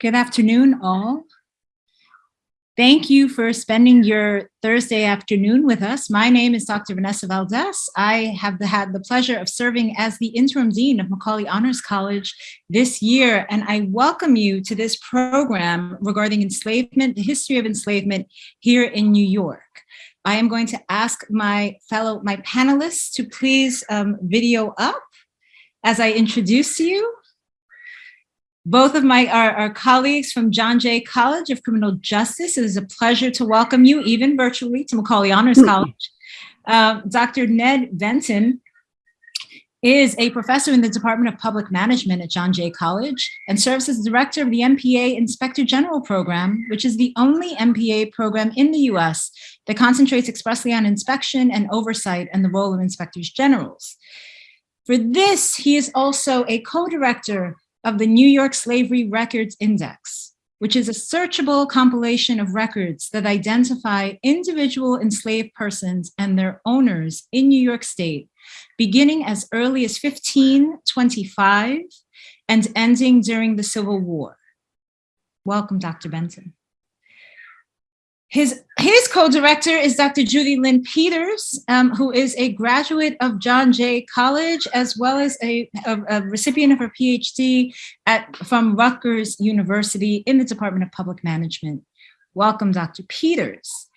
Good afternoon, all. Thank you for spending your Thursday afternoon with us. My name is Dr. Vanessa Valdez. I have the, had the pleasure of serving as the interim dean of Macaulay Honors College this year, and I welcome you to this program regarding enslavement, the history of enslavement here in New York. I am going to ask my fellow, my panelists to please um, video up as I introduce you. Both of my our, our, colleagues from John Jay College of Criminal Justice. It is a pleasure to welcome you, even virtually, to Macaulay Honors mm-hmm. College. Uh, Dr. Ned Benton is a professor in the Department of Public Management at John Jay College and serves as director of the MPA Inspector General Program, which is the only MPA program in the US that concentrates expressly on inspection and oversight and the role of inspectors generals. For this, he is also a co-director of the New York Slavery Records Index, which is a searchable compilation of records that identify individual enslaved persons and their owners in New York State, beginning as early as 1525 and ending during the Civil War. Welcome, Dr. Benton. His, his co-director is Dr. Judy Lynn Peters, um, who is a graduate of John Jay College, as well as a, a, a, recipient of her PhD at, from Rutgers University in the Department of Public Management. Welcome, Dr. Peters.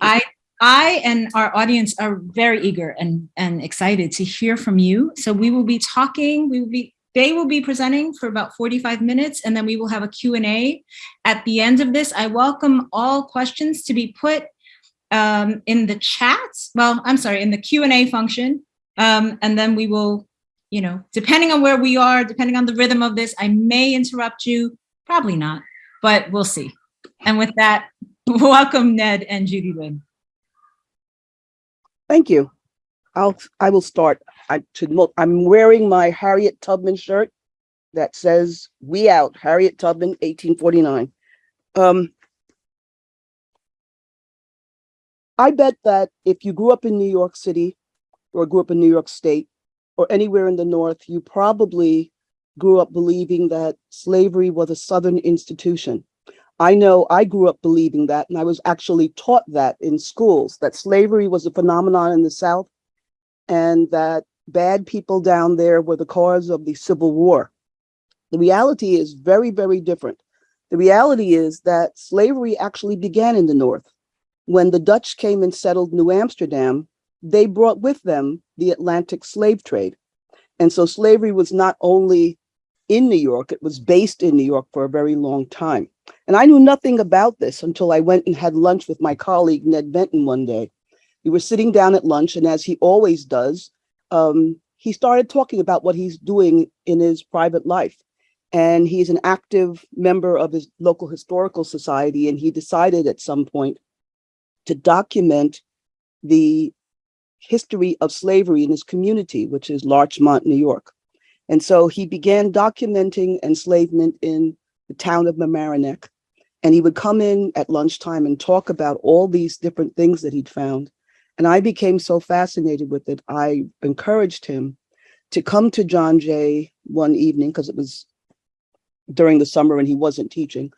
I, I and our audience are very eager and, and excited to hear from you. So we will be talking, we will be they will be presenting for about 45 minutes and then we will have a Q&A at the end of this. I welcome all questions to be put um, in the chat. Well, I'm sorry, in the Q&A function. Um, and then we will, you know, depending on where we are, depending on the rhythm of this, I may interrupt you, probably not, but we'll see. And with that, welcome Ned and Judy Lynn. Thank you. I'll I will start. I should I'm wearing my Harriet Tubman shirt that says "We Out." Harriet Tubman, 1849. Um, I bet that if you grew up in New York City or grew up in New York State or anywhere in the North, you probably grew up believing that slavery was a Southern institution. I know I grew up believing that, and I was actually taught that in schools, that slavery was a phenomenon in the South and that bad people down there were the cause of the Civil War. The reality is very, very different. The reality is that slavery actually began in the North. When the Dutch came and settled New Amsterdam, they brought with them the Atlantic slave trade. And so slavery was not only in New York, it was based in New York for a very long time. And I knew nothing about this until I went and had lunch with my colleague, Ned Benton, one day. We were sitting down at lunch, and as he always does, um, he started talking about what he's doing in his private life. And he's an active member of his local historical society, and he decided at some point to document the history of slavery in his community, which is Larchmont, New York. And so he began documenting enslavement in the town of Mamaroneck. And he would come in at lunchtime and talk about all these different things that he'd found. And I became so fascinated with it, I encouraged him to come to John Jay one evening, because it was during the summer and he wasn't teaching,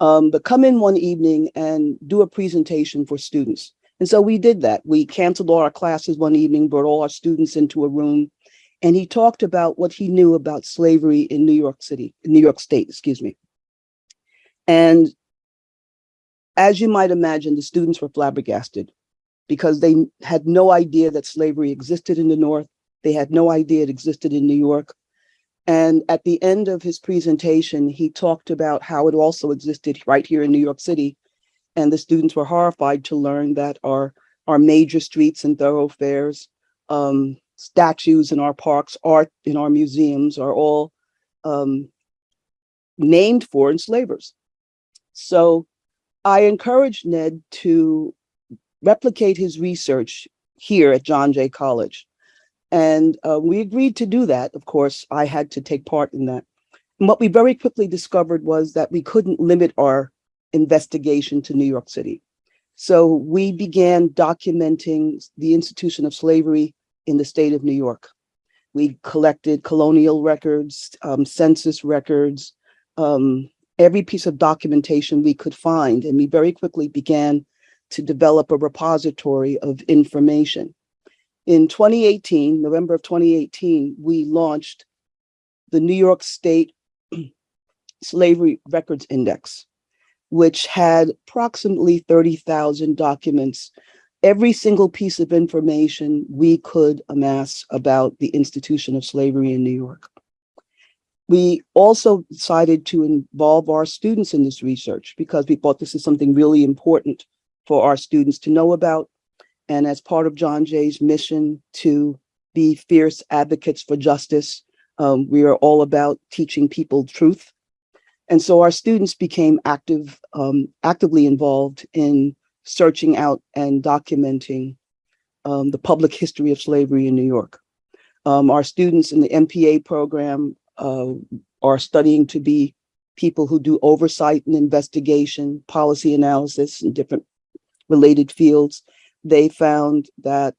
um, but come in one evening and do a presentation for students. And so we did that. We canceled all our classes one evening, brought all our students into a room, and he talked about what he knew about slavery in New York City, New York State, excuse me. And as you might imagine, the students were flabbergasted because they had no idea that slavery existed in the North. They had no idea it existed in New York. And at the end of his presentation, he talked about how it also existed right here in New York City. And the students were horrified to learn that our, our major streets and thoroughfares, um, statues in our parks, art in our museums are all um, named for enslavers. So I encouraged Ned to replicate his research here at John Jay College. And uh, we agreed to do that. Of course, I had to take part in that. And what we very quickly discovered was that we couldn't limit our investigation to New York City. So we began documenting the institution of slavery in the state of New York. We collected colonial records, um, census records, um, every piece of documentation we could find. And we very quickly began to develop a repository of information. In 2018, November of 2018, we launched the New York State Slavery Records Index, which had approximately 30,000 documents, every single piece of information we could amass about the institution of slavery in New York. We also decided to involve our students in this research because we thought this is something really important for our students to know about. And as part of John Jay's mission to be fierce advocates for justice, um, we are all about teaching people truth. And so our students became active, um, actively involved in searching out and documenting um, the public history of slavery in New York. Um, our students in the MPA program uh, are studying to be people who do oversight and investigation, policy analysis and different related fields. They found that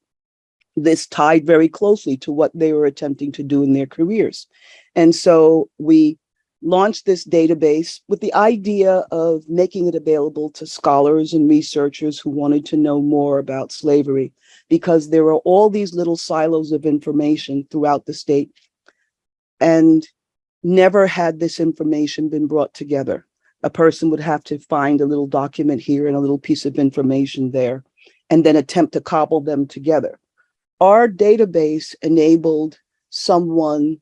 this tied very closely to what they were attempting to do in their careers. And so we launched this database with the idea of making it available to scholars and researchers who wanted to know more about slavery, because there are all these little silos of information throughout the state. And never had this information been brought together. A person would have to find a little document here and a little piece of information there, and then attempt to cobble them together. Our database enabled someone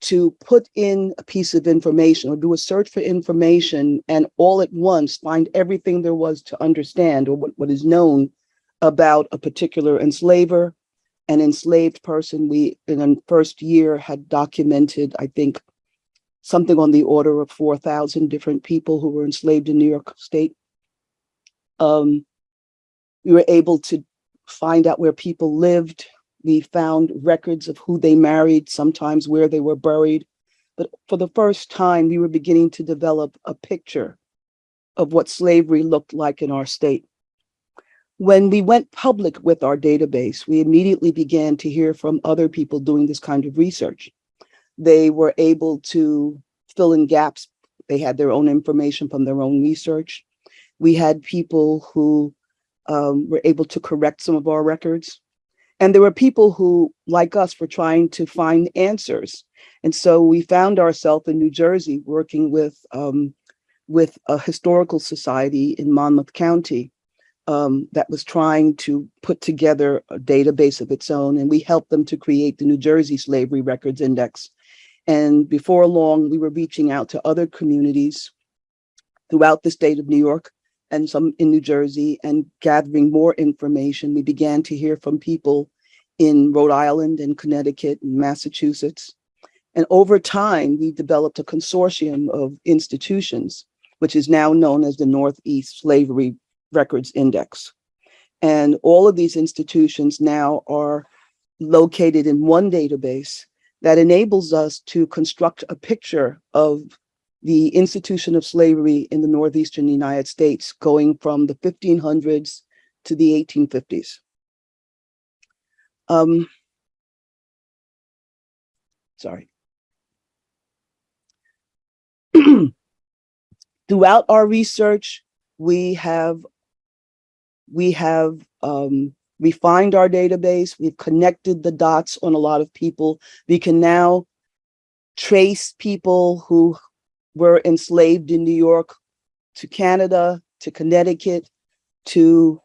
to put in a piece of information or do a search for information and all at once find everything there was to understand or what, what is known about a particular enslaver, an enslaved person. We, in the first year, had documented, I think, something on the order of 4,000 different people who were enslaved in New York State. Um, we were able to find out where people lived, we found records of who they married, sometimes where they were buried. But for the first time, we were beginning to develop a picture of what slavery looked like in our state. When we went public with our database, we immediately began to hear from other people doing this kind of research. They were able to fill in gaps. They had their own information from their own research. We had people who um, were able to correct some of our records. And there were people who, like us, were trying to find answers. And so we found ourselves in New Jersey working with, um, with a historical society in Monmouth County um, that was trying to put together a database of its own. And we helped them to create the New Jersey Slavery Records Index. And before long, we were reaching out to other communities throughout the state of New York and some in New Jersey and gathering more information. We began to hear from people in Rhode Island and Connecticut and Massachusetts. And over time, we developed a consortium of institutions, which is now known as the Northeast Slavery Records Index. And all of these institutions now are located in one database that enables us to construct a picture of the institution of slavery in the Northeastern United States, going from the 1500s to the 1850s. Um, sorry. Throughout our research, we have we have um, refined our database. We've connected the dots on a lot of people. We can now trace people who were enslaved in New York to Canada, to Connecticut, to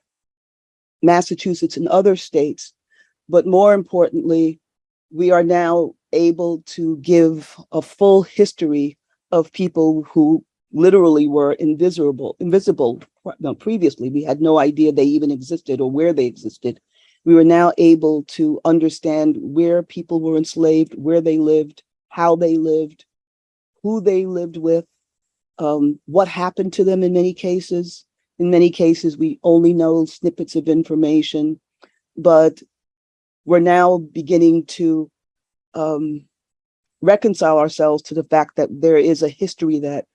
Massachusetts and other states. But more importantly, we are now able to give a full history of people who literally were invisible, invisible no, previously. We had no idea they even existed or where they existed. We were now able to understand where people were enslaved, where they lived, how they lived, who they lived with, um, what happened to them in many cases. In many cases, we only know snippets of information, but we're now beginning to um, reconcile ourselves to the fact that there is a history that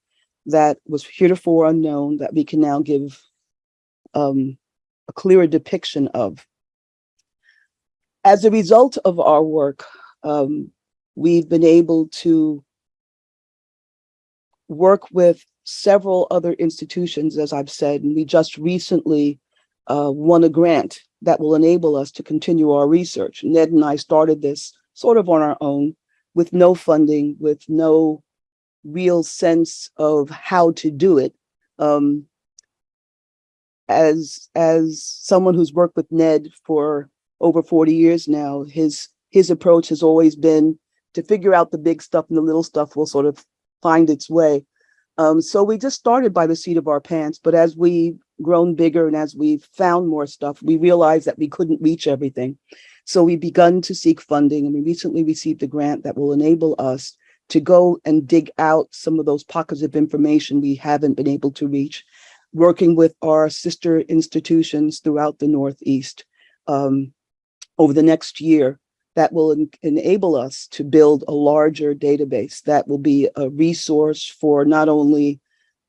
that was heretofore unknown that we can now give um, a clearer depiction of. As a result of our work, um, we've been able to work with several other institutions, as I've said, and we just recently uh, won a grant that will enable us to continue our research. Ned and I started this sort of on our own with no funding, with no real sense of how to do it. Um, as as someone who's worked with Ned for over 40 years now, his his approach has always been to figure out the big stuff and the little stuff will sort of find its way. Um, so we just started by the seat of our pants, but as we've grown bigger and as we've found more stuff, we realized that we couldn't reach everything. So we begun to seek funding and we recently received a grant that will enable us to go and dig out some of those pockets of information we haven't been able to reach, working with our sister institutions throughout the Northeast um, over the next year that will en enable us to build a larger database that will be a resource for not only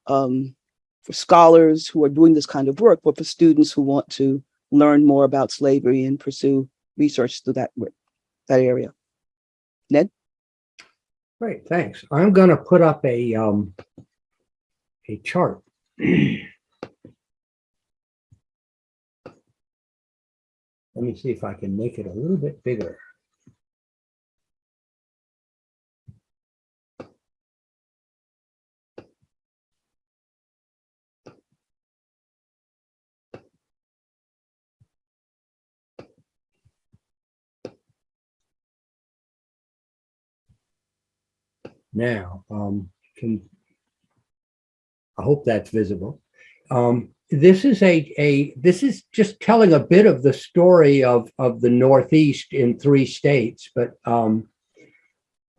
um, for scholars who are doing this kind of work, but for students who want to learn more about slavery and pursue research through that, that area. Ned? Great, thanks. I'm gonna put up a, um, a chart. Let me see if I can make it a little bit bigger. Now, um, can, I hope that's visible. Um, this is a, a, this is just telling a bit of the story of, of the Northeast in three states, but, um,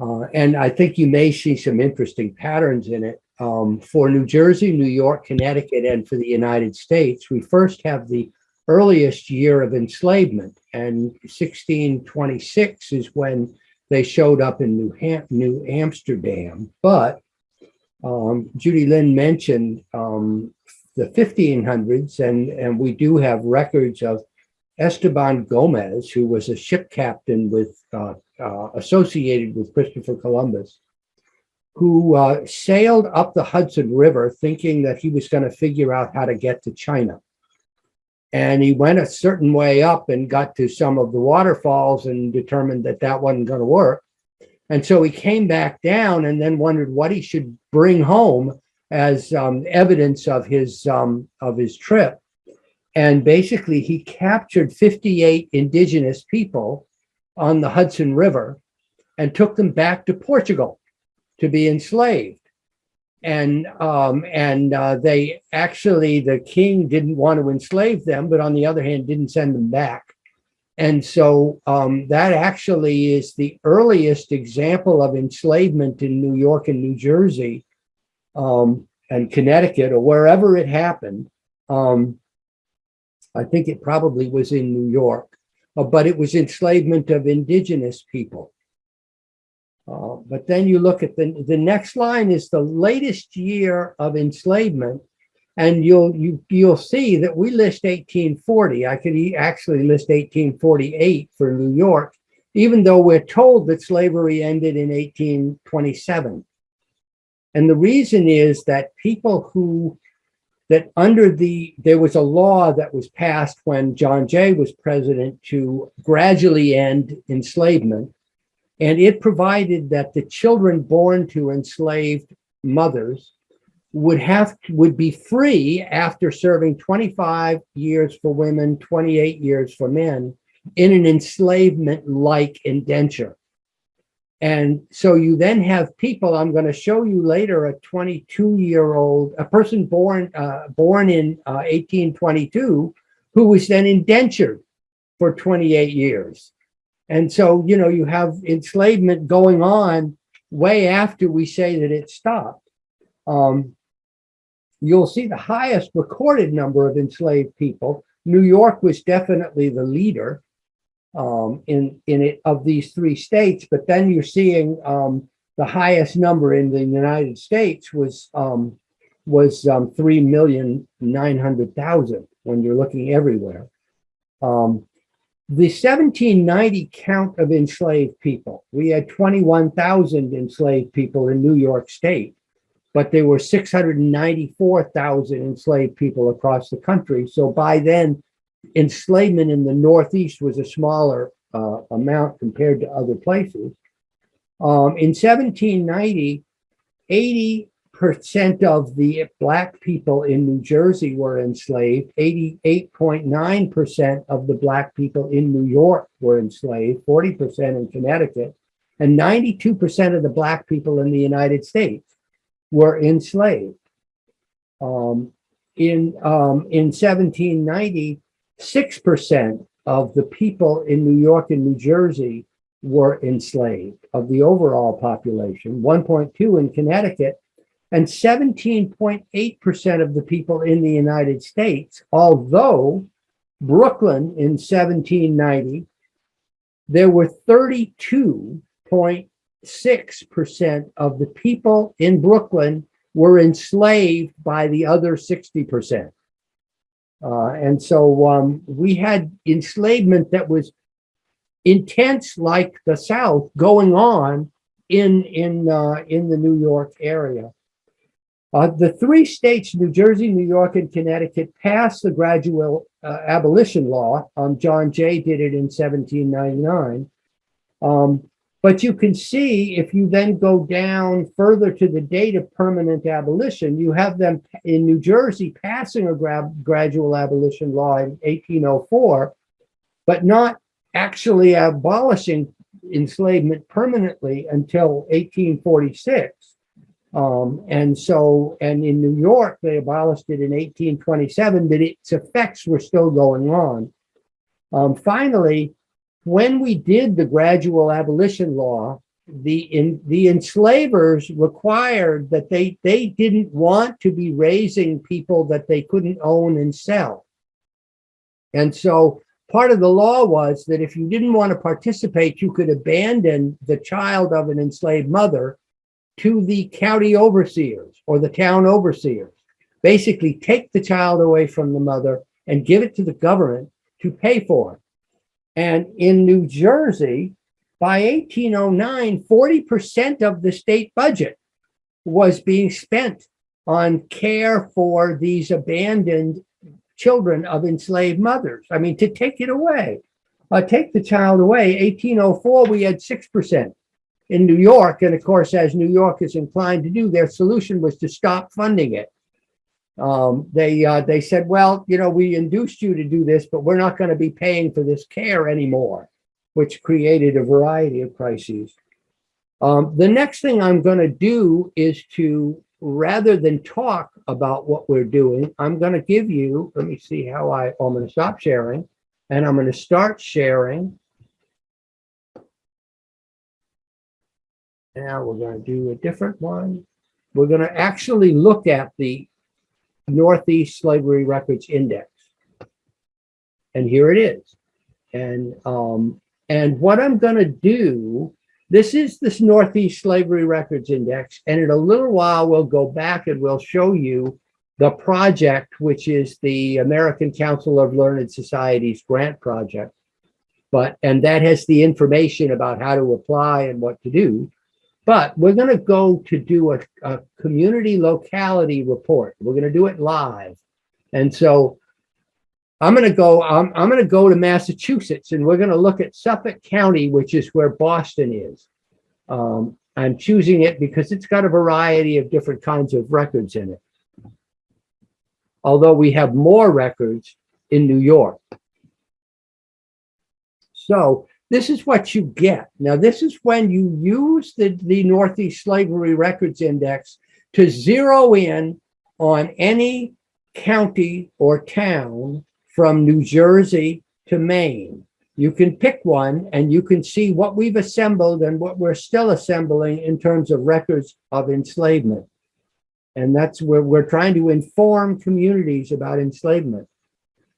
uh, and I think you may see some interesting patterns in it. Um, for New Jersey, New York, Connecticut, and for the United States, we first have the earliest year of enslavement, and 1626 is when they showed up in New, Ham New Amsterdam, but um, Judy Lynn mentioned um, the 1500s, and, and we do have records of Esteban Gomez, who was a ship captain with uh, uh, associated with Christopher Columbus, who uh, sailed up the Hudson River thinking that he was going to figure out how to get to China. And he went a certain way up and got to some of the waterfalls and determined that that wasn't going to work. And so he came back down and then wondered what he should bring home as um, evidence of his um, of his trip. And basically, he captured 58 indigenous people on the Hudson River and took them back to Portugal to be enslaved and um, and uh, they actually the king didn't want to enslave them, but on the other hand, didn't send them back. And so um, that actually is the earliest example of enslavement in New York and New Jersey um, and Connecticut or wherever it happened. Um, I think it probably was in New York, uh, but it was enslavement of indigenous people. Uh, but then you look at the, the next line is the latest year of enslavement. And you'll, you, you'll see that we list 1840. I could actually list 1848 for New York, even though we're told that slavery ended in 1827. And the reason is that people who, that under the, there was a law that was passed when John Jay was president to gradually end enslavement. And it provided that the children born to enslaved mothers would have would be free after serving 25 years for women, 28 years for men in an enslavement-like indenture. And so you then have people, I'm going to show you later, a 22 year old, a person born, uh, born in uh, 1822, who was then indentured for 28 years. And so, you know, you have enslavement going on way after we say that it stopped. Um, you'll see the highest recorded number of enslaved people. New York was definitely the leader um, in, in it of these three states, but then you're seeing um, the highest number in the United States was um, was um, 3,900,000 when you're looking everywhere. Um, the 1790 count of enslaved people, we had 21,000 enslaved people in New York State. but there were 694,000 enslaved people across the country. So by then, enslavement in the Northeast was a smaller uh, amount compared to other places. Um, in 1790, 80% of the black people in New Jersey were enslaved. 88.9% of the black people in New York were enslaved, 40% in Connecticut, and 92% of the black people in the United States were enslaved. Um, in, um, in 1790, 6% of the people in New York and New Jersey were enslaved of the overall population, 1.2 in Connecticut, and 17.8% of the people in the United States, although Brooklyn in 1790, there were 32.6% of the people in Brooklyn were enslaved by the other 60%. Uh, and so um, we had enslavement that was intense like the South going on in, in, uh, in the New York area. Uh, the three states, New Jersey, New York, and Connecticut, passed the gradual uh, abolition law. Um, John Jay did it in 1799. Um, but you can see if you then go down further to the date of permanent abolition, you have them in New Jersey passing a gra gradual abolition law in 1804, but not actually abolishing enslavement permanently until 1846. Um, and so, and in New York, they abolished it in 1827, but its effects were still going on. Um, finally, when we did the gradual abolition law, the in the enslavers required that they they didn't want to be raising people that they couldn't own and sell. And so part of the law was that if you didn't want to participate, you could abandon the child of an enslaved mother to the county overseers or the town overseers. Basically take the child away from the mother and give it to the government to pay for it. And in New Jersey, by 1809, 40% of the state budget was being spent on care for these abandoned children of enslaved mothers. I mean, to take it away, uh, take the child away. 1804, we had 6% in New York. And of course, as New York is inclined to do, their solution was to stop funding it. Um, they uh, they said, well, you know, we induced you to do this, but we're not going to be paying for this care anymore, which created a variety of crises. Um, the next thing I'm going to do is to, rather than talk about what we're doing, I'm going to give you, let me see how I, oh, I'm going to stop sharing and I'm going to start sharing. Now we're going to do a different one. We're going to actually look at the Northeast Slavery Records Index. And here it is. And, um, and what I'm going to do, this is this Northeast Slavery Records Index. And in a little while, we'll go back and we'll show you the project, which is the American Council of Learned Societies grant project. But, and that has the information about how to apply and what to do. But we're going to go to do a, a community locality report. We're going to do it live. And so I'm going to go, I'm, I'm going to go to Massachusetts and we're going to look at Suffolk County, which is where Boston is. Um, I'm choosing it because it's got a variety of different kinds of records in it. Although we have more records in New York. So this is what you get. Now, this is when you use the, the Northeast Slavery Records Index to zero in on any county or town from New Jersey to Maine. You can pick one and you can see what we've assembled and what we're still assembling in terms of records of enslavement. And that's where we're trying to inform communities about enslavement.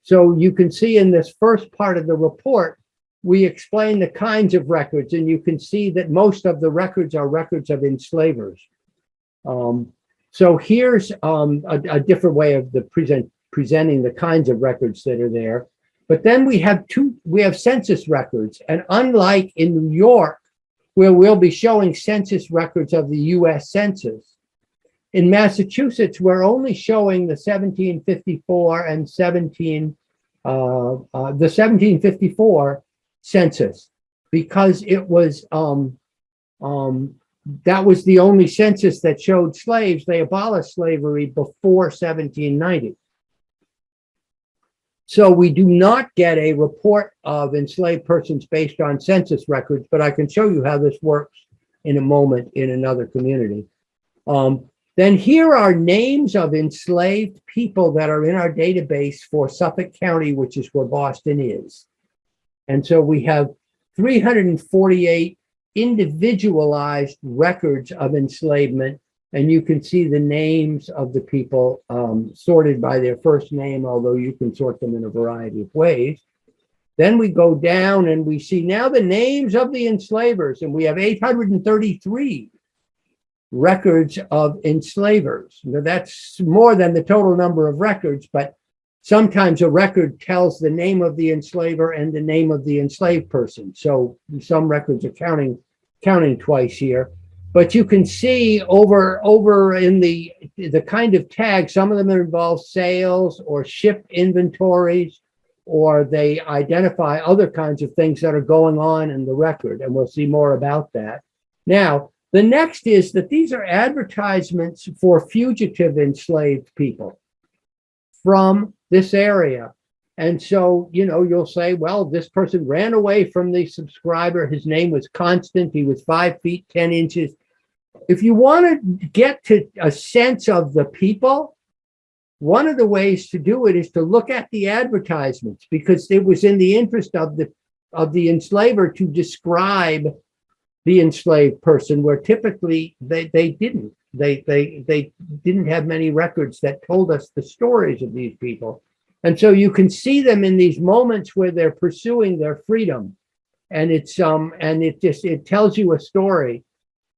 So you can see in this first part of the report, we explain the kinds of records and you can see that most of the records are records of enslavers. Um, so here's um, a, a, different way of the present presenting the kinds of records that are there. But then we have two, we have census records. And unlike in New York, where we'll be showing census records of the US Census, in Massachusetts, we're only showing the 1754 and 17, uh, uh, the 1754 census because it was, um, um, that was the only census that showed slaves. They abolished slavery before 1790. So we do not get a report of enslaved persons based on census records, but I can show you how this works in a moment in another community. Um, then here are names of enslaved people that are in our database for Suffolk County, which is where Boston is. And so we have 348 individualized records of enslavement. And you can see the names of the people um, sorted by their first name, although you can sort them in a variety of ways. Then we go down and we see now the names of the enslavers, and we have 833 records of enslavers. Now, that's more than the total number of records, but sometimes a record tells the name of the enslaver and the name of the enslaved person. So some records are counting counting twice here. But you can see over over in the the kind of tags, some of them involve sales or ship inventories, or they identify other kinds of things that are going on in the record, and we'll see more about that. Now, the next is that these are advertisements for fugitive enslaved people from this area. And so, you know, you'll say, well, this person ran away from the subscriber. His name was Constant. He was five feet, 10 inches. If you want to get to a sense of the people, one of the ways to do it is to look at the advertisements because it was in the interest of the of the enslaver to describe the enslaved person where typically they, they didn't. They, they, they didn't have many records that told us the stories of these people. And so you can see them in these moments where they're pursuing their freedom. And it's um and it just it tells you a story.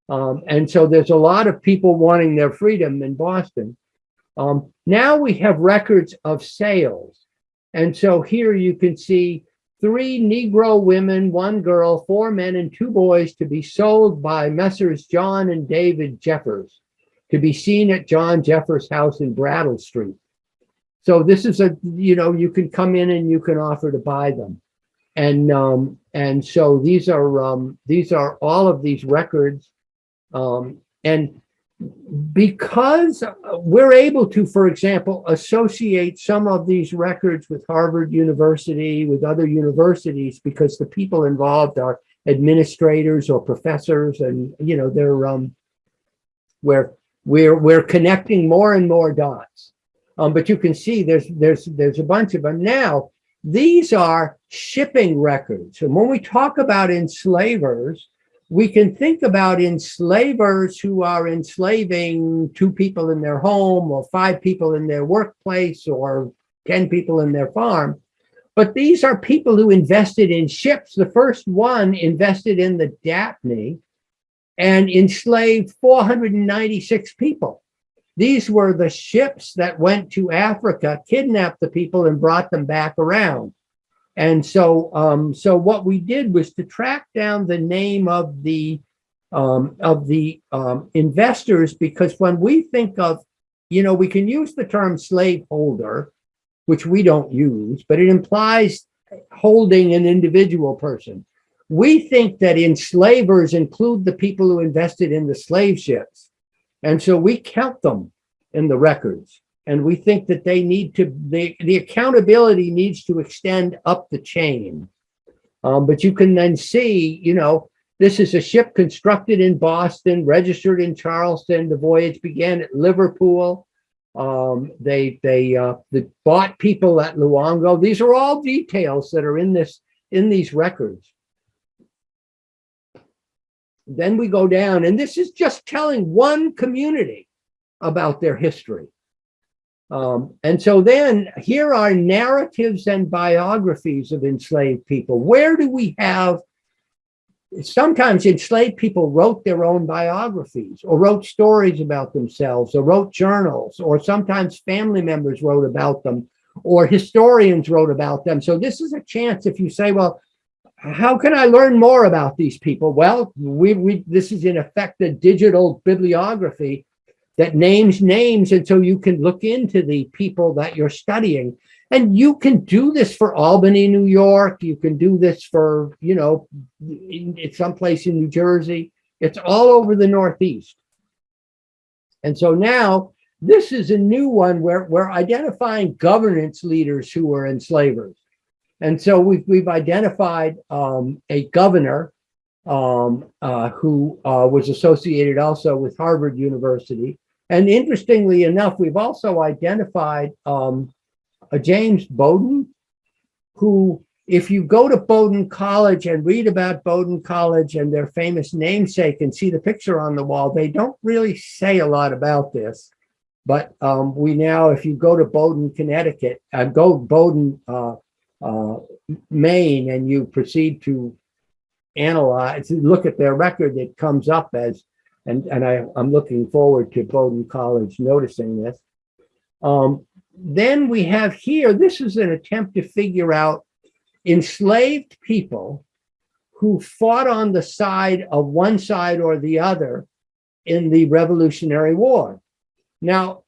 Um, and so there's a lot of people wanting their freedom in Boston. Um, now we have records of sales. And so here you can see three Negro women, one girl, four men, and two boys to be sold by Messrs. John and David Jeffers to be seen at John Jeffers' house in Brattle Street. So this is a, you know, you can come in and you can offer to buy them. And um, and so these are um, these are all of these records. Um, and because we're able to, for example, associate some of these records with Harvard University, with other universities, because the people involved are administrators or professors, and you know they're um, we're we're we're connecting more and more dots. Um, but you can see there's there's there's a bunch of them now. These are shipping records, and when we talk about enslavers, we can think about enslavers who are enslaving two people in their home or five people in their workplace or 10 people in their farm. But these are people who invested in ships. The first one invested in the Daphne and enslaved 496 people. These were the ships that went to Africa, kidnapped the people and brought them back around. And so, um, so what we did was to track down the name of the um, of the um, investors because when we think of, you know, we can use the term slaveholder, which we don't use, but it implies holding an individual person. We think that enslavers include the people who invested in the slave ships. And so we count them in the records. And we think that they need to, the, the accountability needs to extend up the chain. Um, but you can then see, you know, this is a ship constructed in Boston, registered in Charleston. The voyage began at Liverpool. Um, they they uh, they bought people at Loango. These are all details that are in this in these records. Then we go down, and this is just telling one community about their history. Um, and so then here are narratives and biographies of enslaved people. Where do we have, sometimes enslaved people wrote their own biographies or wrote stories about themselves or wrote journals, or sometimes family members wrote about them or historians wrote about them. So this is a chance if you say, well, how can I learn more about these people? Well, we, we this is in effect a digital bibliography that names names. And so you can look into the people that you're studying. And you can do this for Albany, New York. You can do this for, you know, in, in someplace in New Jersey. It's all over the Northeast. And so now this is a new one where we're identifying governance leaders who were enslavers. And so we've, we've identified um, a governor um, uh, who uh, was associated also with Harvard University. And interestingly enough, we've also identified um, a James Bowdoin, who, if you go to Bowdoin College and read about Bowdoin College and their famous namesake and see the picture on the wall, they don't really say a lot about this. But um, we now, if you go to Bowdoin, Connecticut, uh, go Bowdoin, uh, uh, Maine, and you proceed to analyze, look at their record, it comes up as, and, and I, I'm looking forward to Bowdoin College noticing this. Um, then we have here, this is an attempt to figure out enslaved people who fought on the side of one side or the other in the Revolutionary War. Now,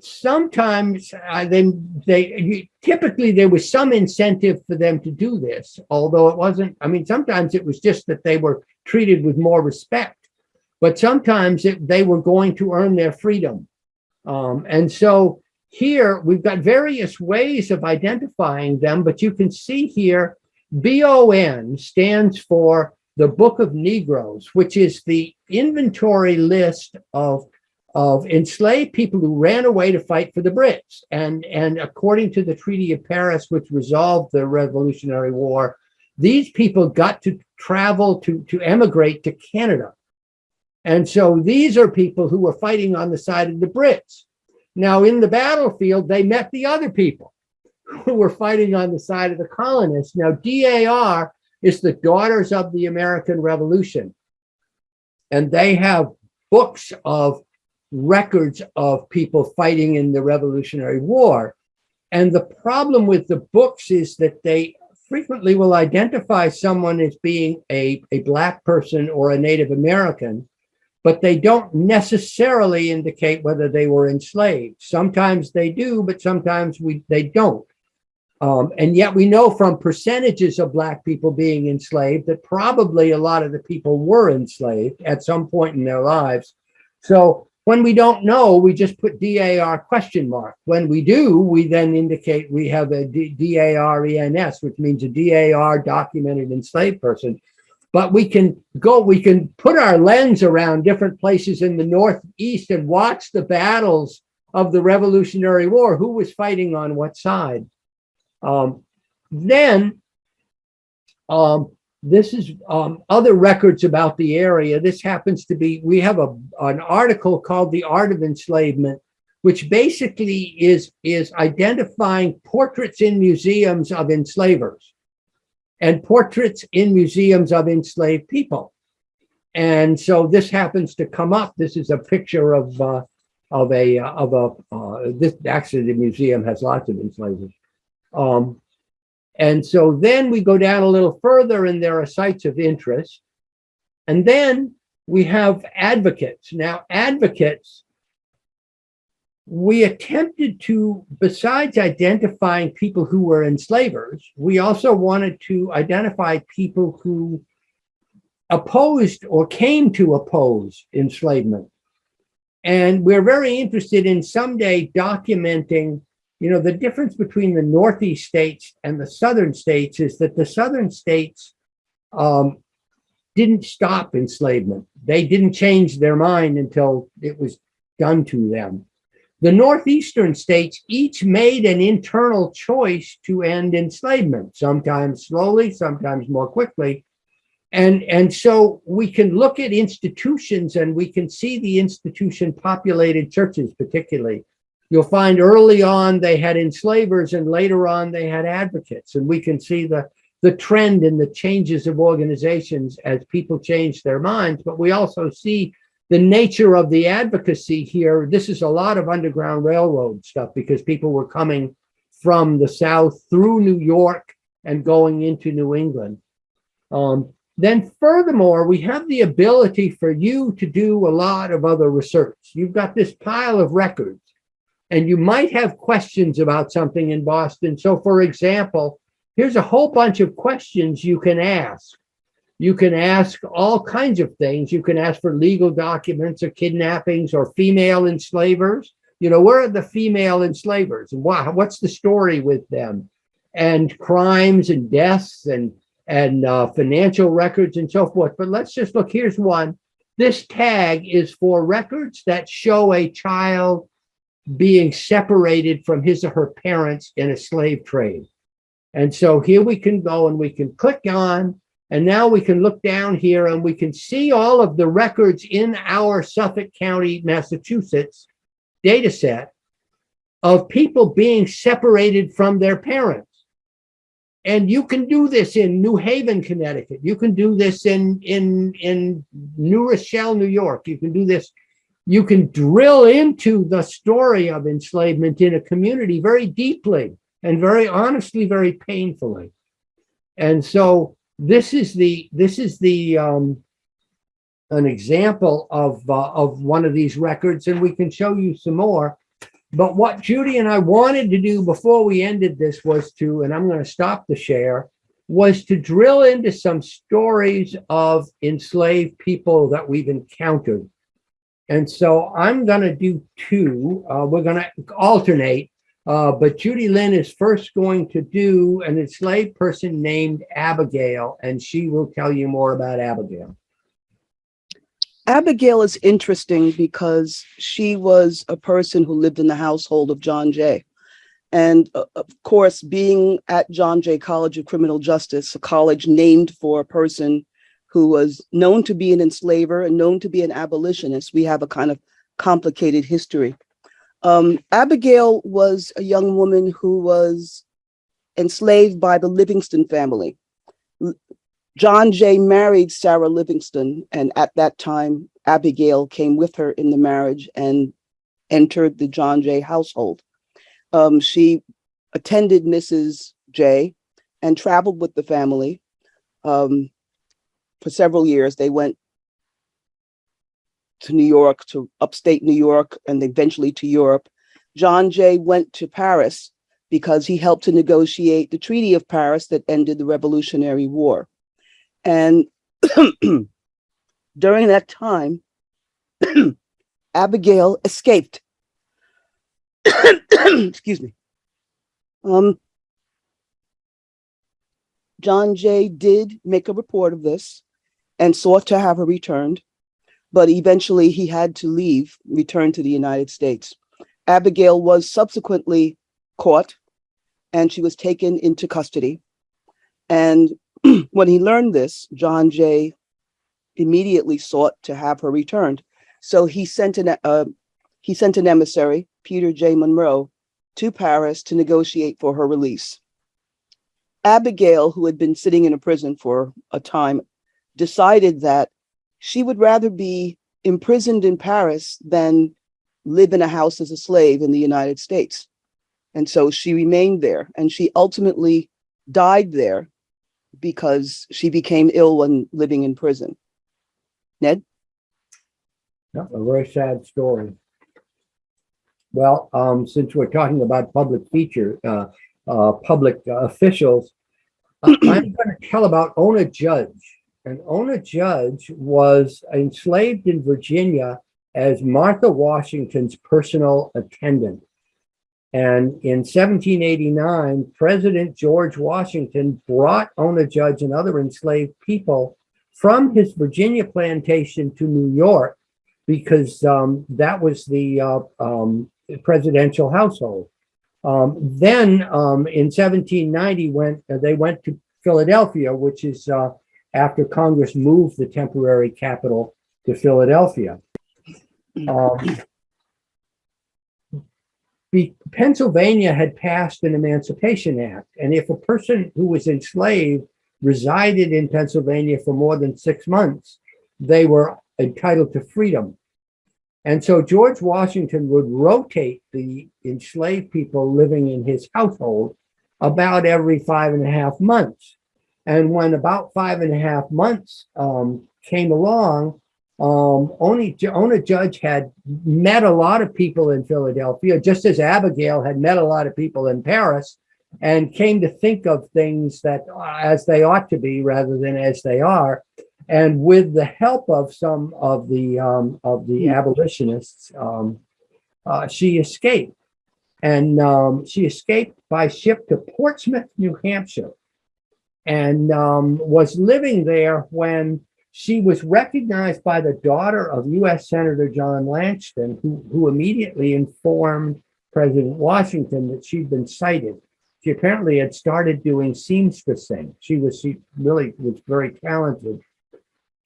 sometimes uh, they, they typically there was some incentive for them to do this, although it wasn't. I mean, sometimes it was just that they were treated with more respect, but sometimes it, they were going to earn their freedom. Um, and so here we've got various ways of identifying them, but you can see here BON stands for the Book of Negroes, which is the inventory list of of enslaved people who ran away to fight for the Brits. And, and according to the Treaty of Paris, which resolved the Revolutionary War, these people got to travel to, to emigrate to Canada. And so these are people who were fighting on the side of the Brits. Now in the battlefield, they met the other people who were fighting on the side of the colonists. Now DAR is the Daughters of the American Revolution. And they have books of records of people fighting in the Revolutionary War. And the problem with the books is that they frequently will identify someone as being a, a Black person or a Native American, but they don't necessarily indicate whether they were enslaved. Sometimes they do, but sometimes we they don't. Um, and yet we know from percentages of Black people being enslaved that probably a lot of the people were enslaved at some point in their lives. So when we don't know, we just put DAR question mark. When we do, we then indicate we have a DARENS, which means a DAR documented enslaved person. But we can go, we can put our lens around different places in the Northeast and watch the battles of the Revolutionary War, who was fighting on what side. Um, then um, this is um, other records about the area. This happens to be, we have a, an article called The Art of Enslavement, which basically is, is identifying portraits in museums of enslavers and portraits in museums of enslaved people. And so this happens to come up. This is a picture of, uh, of a, of a, uh, this actually the museum has lots of enslavers. Um, and so then we go down a little further and there are sites of interest. And then we have advocates. Now, advocates, we attempted to, besides identifying people who were enslavers, we also wanted to identify people who opposed or came to oppose enslavement. And we're very interested in someday documenting you know, the difference between the Northeast states and the Southern states is that the Southern states um, didn't stop enslavement. They didn't change their mind until it was done to them. The Northeastern states each made an internal choice to end enslavement, sometimes slowly, sometimes more quickly. And, and so we can look at institutions and we can see the institution populated churches particularly You'll find early on they had enslavers and later on they had advocates. And we can see the, the trend in the changes of organizations as people change their minds. But we also see the nature of the advocacy here. This is a lot of Underground Railroad stuff because people were coming from the South through New York and going into New England. Um, then furthermore, we have the ability for you to do a lot of other research. You've got this pile of records and you might have questions about something in Boston. So for example, here's a whole bunch of questions you can ask. You can ask all kinds of things. You can ask for legal documents or kidnappings or female enslavers. You know, where are the female enslavers why, what's the story with them? And crimes and deaths and, and uh, financial records and so forth. But let's just look, here's one. This tag is for records that show a child being separated from his or her parents in a slave trade. And so here we can go and we can click on, and now we can look down here and we can see all of the records in our Suffolk County, Massachusetts data set of people being separated from their parents. And you can do this in New Haven, Connecticut. You can do this in, in, in New Rochelle, New York. You can do this you can drill into the story of enslavement in a community very deeply and very honestly, very painfully. And so this is the this is the um, an example of uh, of one of these records, and we can show you some more. But what Judy and I wanted to do before we ended this was to, and I'm going to stop the share, was to drill into some stories of enslaved people that we've encountered and so I'm going to do two. Uh, we're going to alternate. Uh, but Judy Lynn is first going to do an enslaved person named Abigail, and she will tell you more about Abigail. Abigail is interesting because she was a person who lived in the household of John Jay. And uh, of course, being at John Jay College of Criminal Justice, a college named for a person who was known to be an enslaver and known to be an abolitionist. We have a kind of complicated history. Um, Abigail was a young woman who was enslaved by the Livingston family. John Jay married Sarah Livingston, and at that time, Abigail came with her in the marriage and entered the John Jay household. Um, she attended Mrs. Jay and traveled with the family. Um, for several years. They went to New York, to upstate New York, and eventually to Europe. John Jay went to Paris because he helped to negotiate the Treaty of Paris that ended the Revolutionary War. And during that time, Abigail escaped. Excuse me. Um, John Jay did make a report of this and sought to have her returned, but eventually he had to leave, return to the United States. Abigail was subsequently caught and she was taken into custody. And when he learned this, John Jay immediately sought to have her returned. So he sent an, uh, he sent an emissary, Peter J. Munro, to Paris to negotiate for her release. Abigail, who had been sitting in a prison for a time, decided that she would rather be imprisoned in Paris than live in a house as a slave in the United States. And so she remained there and she ultimately died there because she became ill when living in prison. Ned? Yeah, a very sad story. Well, um, since we're talking about public feature, uh, uh, public uh, officials, I'm going to tell about Ona Judge. And Ona Judge was enslaved in Virginia as Martha Washington's personal attendant. And in 1789, President George Washington brought Ona Judge and other enslaved people from his Virginia plantation to New York because um, that was the uh, um, presidential household. Um, then um, in 1790, when uh, they went to Philadelphia, which is uh, after Congress moved the temporary capital to Philadelphia. Um, be, Pennsylvania had passed an Emancipation Act, and if a person who was enslaved resided in Pennsylvania for more than six months, they were entitled to freedom. And so George Washington would rotate the enslaved people living in his household about every five and a half months. And when about five and a half months um, came along, um, only Ona Judge had met a lot of people in Philadelphia, just as Abigail had met a lot of people in Paris, and came to think of things that uh, as they ought to be rather than as they are. And with the help of some of the um, of the abolitionists, um, uh, she escaped, and um, she escaped by ship to Portsmouth, New Hampshire, and um, was living there when she was recognized by the daughter of U.S. Senator John Langdon, who, who immediately informed President Washington that she'd been sighted. She apparently had started doing seamstressing. She was she really was very talented.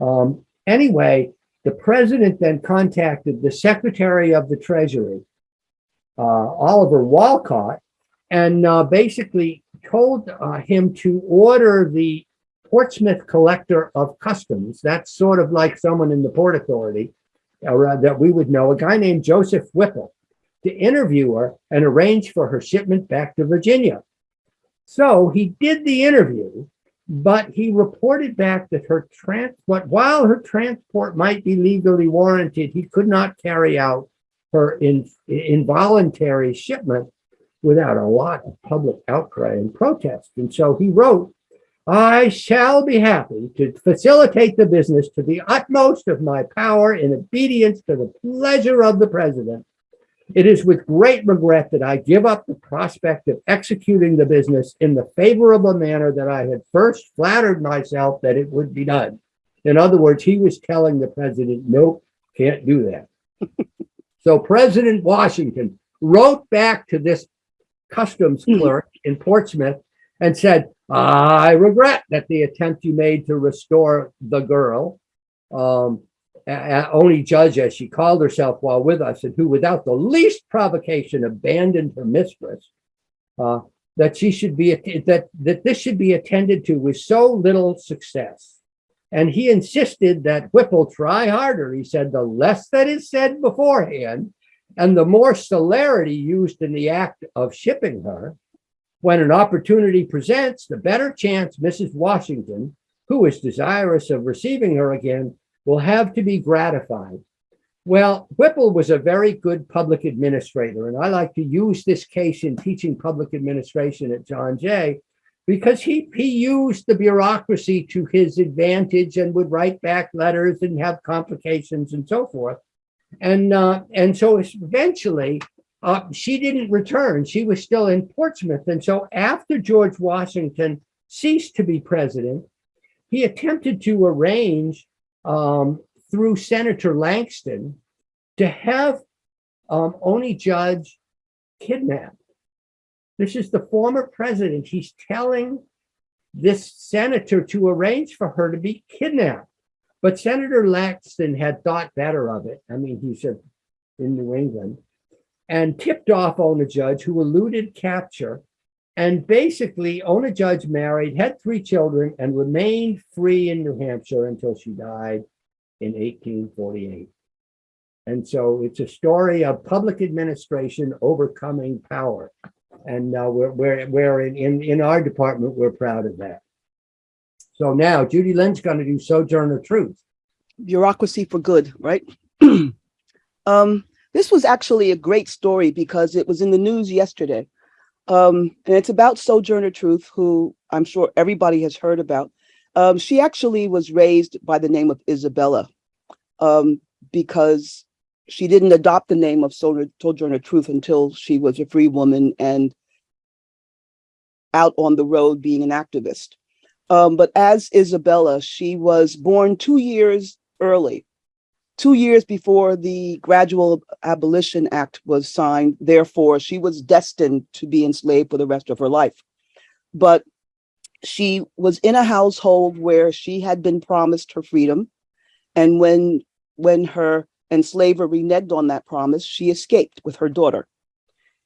Um, anyway, the president then contacted the Secretary of the Treasury, uh, Oliver Wolcott, and uh, basically told uh, him to order the Portsmouth Collector of Customs. That's sort of like someone in the Port Authority uh, that we would know, a guy named Joseph Whipple, to interview her and arrange for her shipment back to Virginia. So he did the interview, but he reported back that her transport, while her transport might be legally warranted, he could not carry out her in, involuntary shipment without a lot of public outcry and protest. And so he wrote, I shall be happy to facilitate the business to the utmost of my power in obedience to the pleasure of the president. It is with great regret that I give up the prospect of executing the business in the favorable manner that I had first flattered myself that it would be done. In other words, he was telling the president, nope, can't do that. so President Washington wrote back to this customs clerk in Portsmouth and said, I regret that the attempt you made to restore the girl, um, Oney Judge as she called herself while with us and who without the least provocation abandoned her mistress, uh, that she should be, that, that this should be attended to with so little success. And he insisted that Whipple try harder. He said, the less that is said beforehand, and the more celerity used in the act of shipping her, when an opportunity presents, the better chance Mrs. Washington, who is desirous of receiving her again, will have to be gratified. Well, Whipple was a very good public administrator, and I like to use this case in teaching public administration at John Jay because he, he used the bureaucracy to his advantage and would write back letters and have complications and so forth. And, uh, and so eventually uh, she didn't return. She was still in Portsmouth. And so after George Washington ceased to be president, he attempted to arrange um, through Senator Langdon to have um, Oney Judge kidnapped. This is the former president. He's telling this senator to arrange for her to be kidnapped. But Senator Langdon had thought better of it. I mean, he said in New England and tipped off Ona Judge, who eluded capture. And basically, Ona Judge married, had three children, and remained free in New Hampshire until she died in 1848. And so it's a story of public administration overcoming power. And uh, we're, we're, we're in, in, in our department, we're proud of that. So now Judy Lynn's going to do Sojourner Truth. Bureaucracy for good, right? um, this was actually a great story because it was in the news yesterday. Um, and it's about Sojourner Truth, who I'm sure everybody has heard about. Um, she actually was raised by the name of Isabella um, because she didn't adopt the name of Sojourner Truth until she was a free woman and out on the road being an activist. Um, but as Isabella, she was born two years early two years before the Gradual Abolition Act was signed. Therefore, she was destined to be enslaved for the rest of her life. But she was in a household where she had been promised her freedom. And when, when her enslaver reneged on that promise, she escaped with her daughter.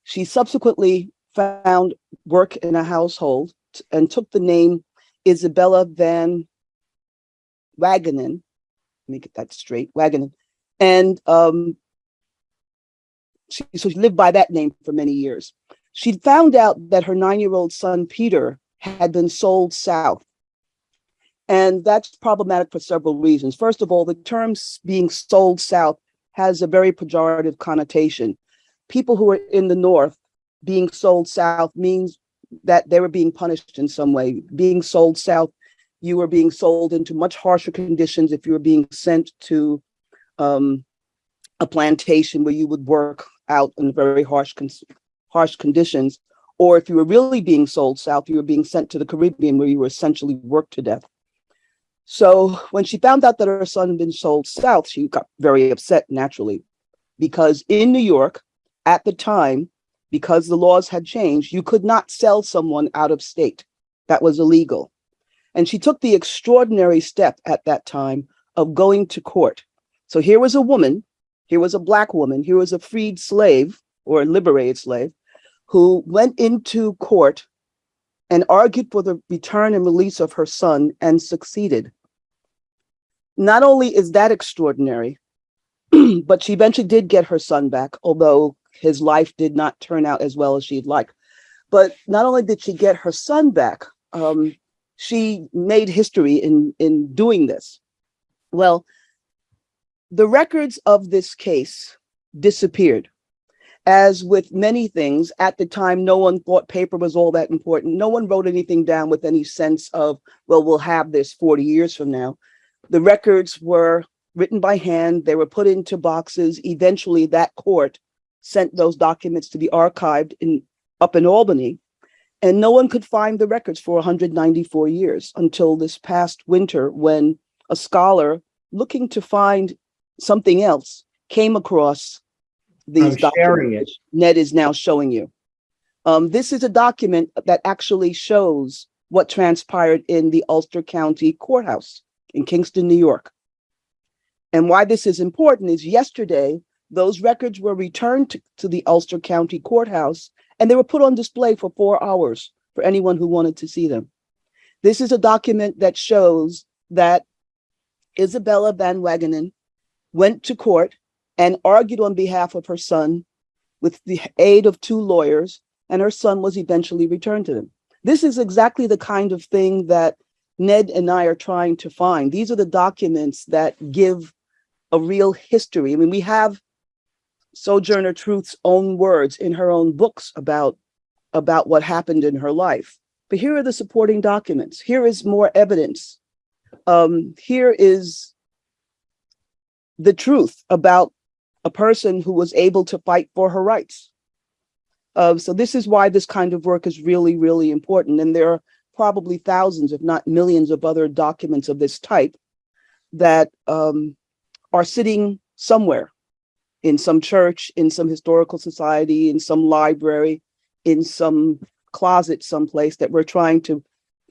She subsequently found work in a household and took the name Isabella Van Wagenen, let me get that straight, Wagenen. And um, she, so she lived by that name for many years. She found out that her nine-year-old son, Peter, had been sold south And that's problematic for several reasons. First of all, the term being sold south has a very pejorative connotation. People who are in the north being sold south means that they were being punished in some way. Being sold south, you were being sold into much harsher conditions if you were being sent to um, a plantation where you would work out in very harsh, harsh conditions. Or if you were really being sold south, you were being sent to the Caribbean where you were essentially worked to death. So when she found out that her son had been sold south, she got very upset naturally, because in New York at the time, because the laws had changed, you could not sell someone out of state. That was illegal. And she took the extraordinary step at that time of going to court. So here was a woman, here was a black woman, here was a freed slave or a liberated slave who went into court and argued for the return and release of her son and succeeded. Not only is that extraordinary, but she eventually did get her son back, although his life did not turn out as well as she'd like. But not only did she get her son back, um, she made history in, in doing this. Well, the records of this case disappeared. As with many things, at the time, no one thought paper was all that important. No one wrote anything down with any sense of, well, we'll have this 40 years from now. The records were written by hand. They were put into boxes. Eventually, that court sent those documents to be archived in up in Albany. And no one could find the records for 194 years until this past winter when a scholar looking to find something else came across these I'm documents. Ned is now showing you. Um, this is a document that actually shows what transpired in the Ulster County Courthouse in Kingston, New York. And why this is important is yesterday, those records were returned to, to the Ulster County Courthouse and they were put on display for four hours for anyone who wanted to see them. This is a document that shows that Isabella Van Wagenen went to court and argued on behalf of her son with the aid of two lawyers, and her son was eventually returned to them. This is exactly the kind of thing that Ned and I are trying to find. These are the documents that give a real history. I mean, we have Sojourner Truth's own words in her own books about, about what happened in her life. But here are the supporting documents. Here is more evidence. Um, here is the truth about a person who was able to fight for her rights. Uh, so this is why this kind of work is really, really important. And there are probably thousands, if not millions of other documents of this type that um, are sitting somewhere in some church, in some historical society, in some library, in some closet someplace that we're trying to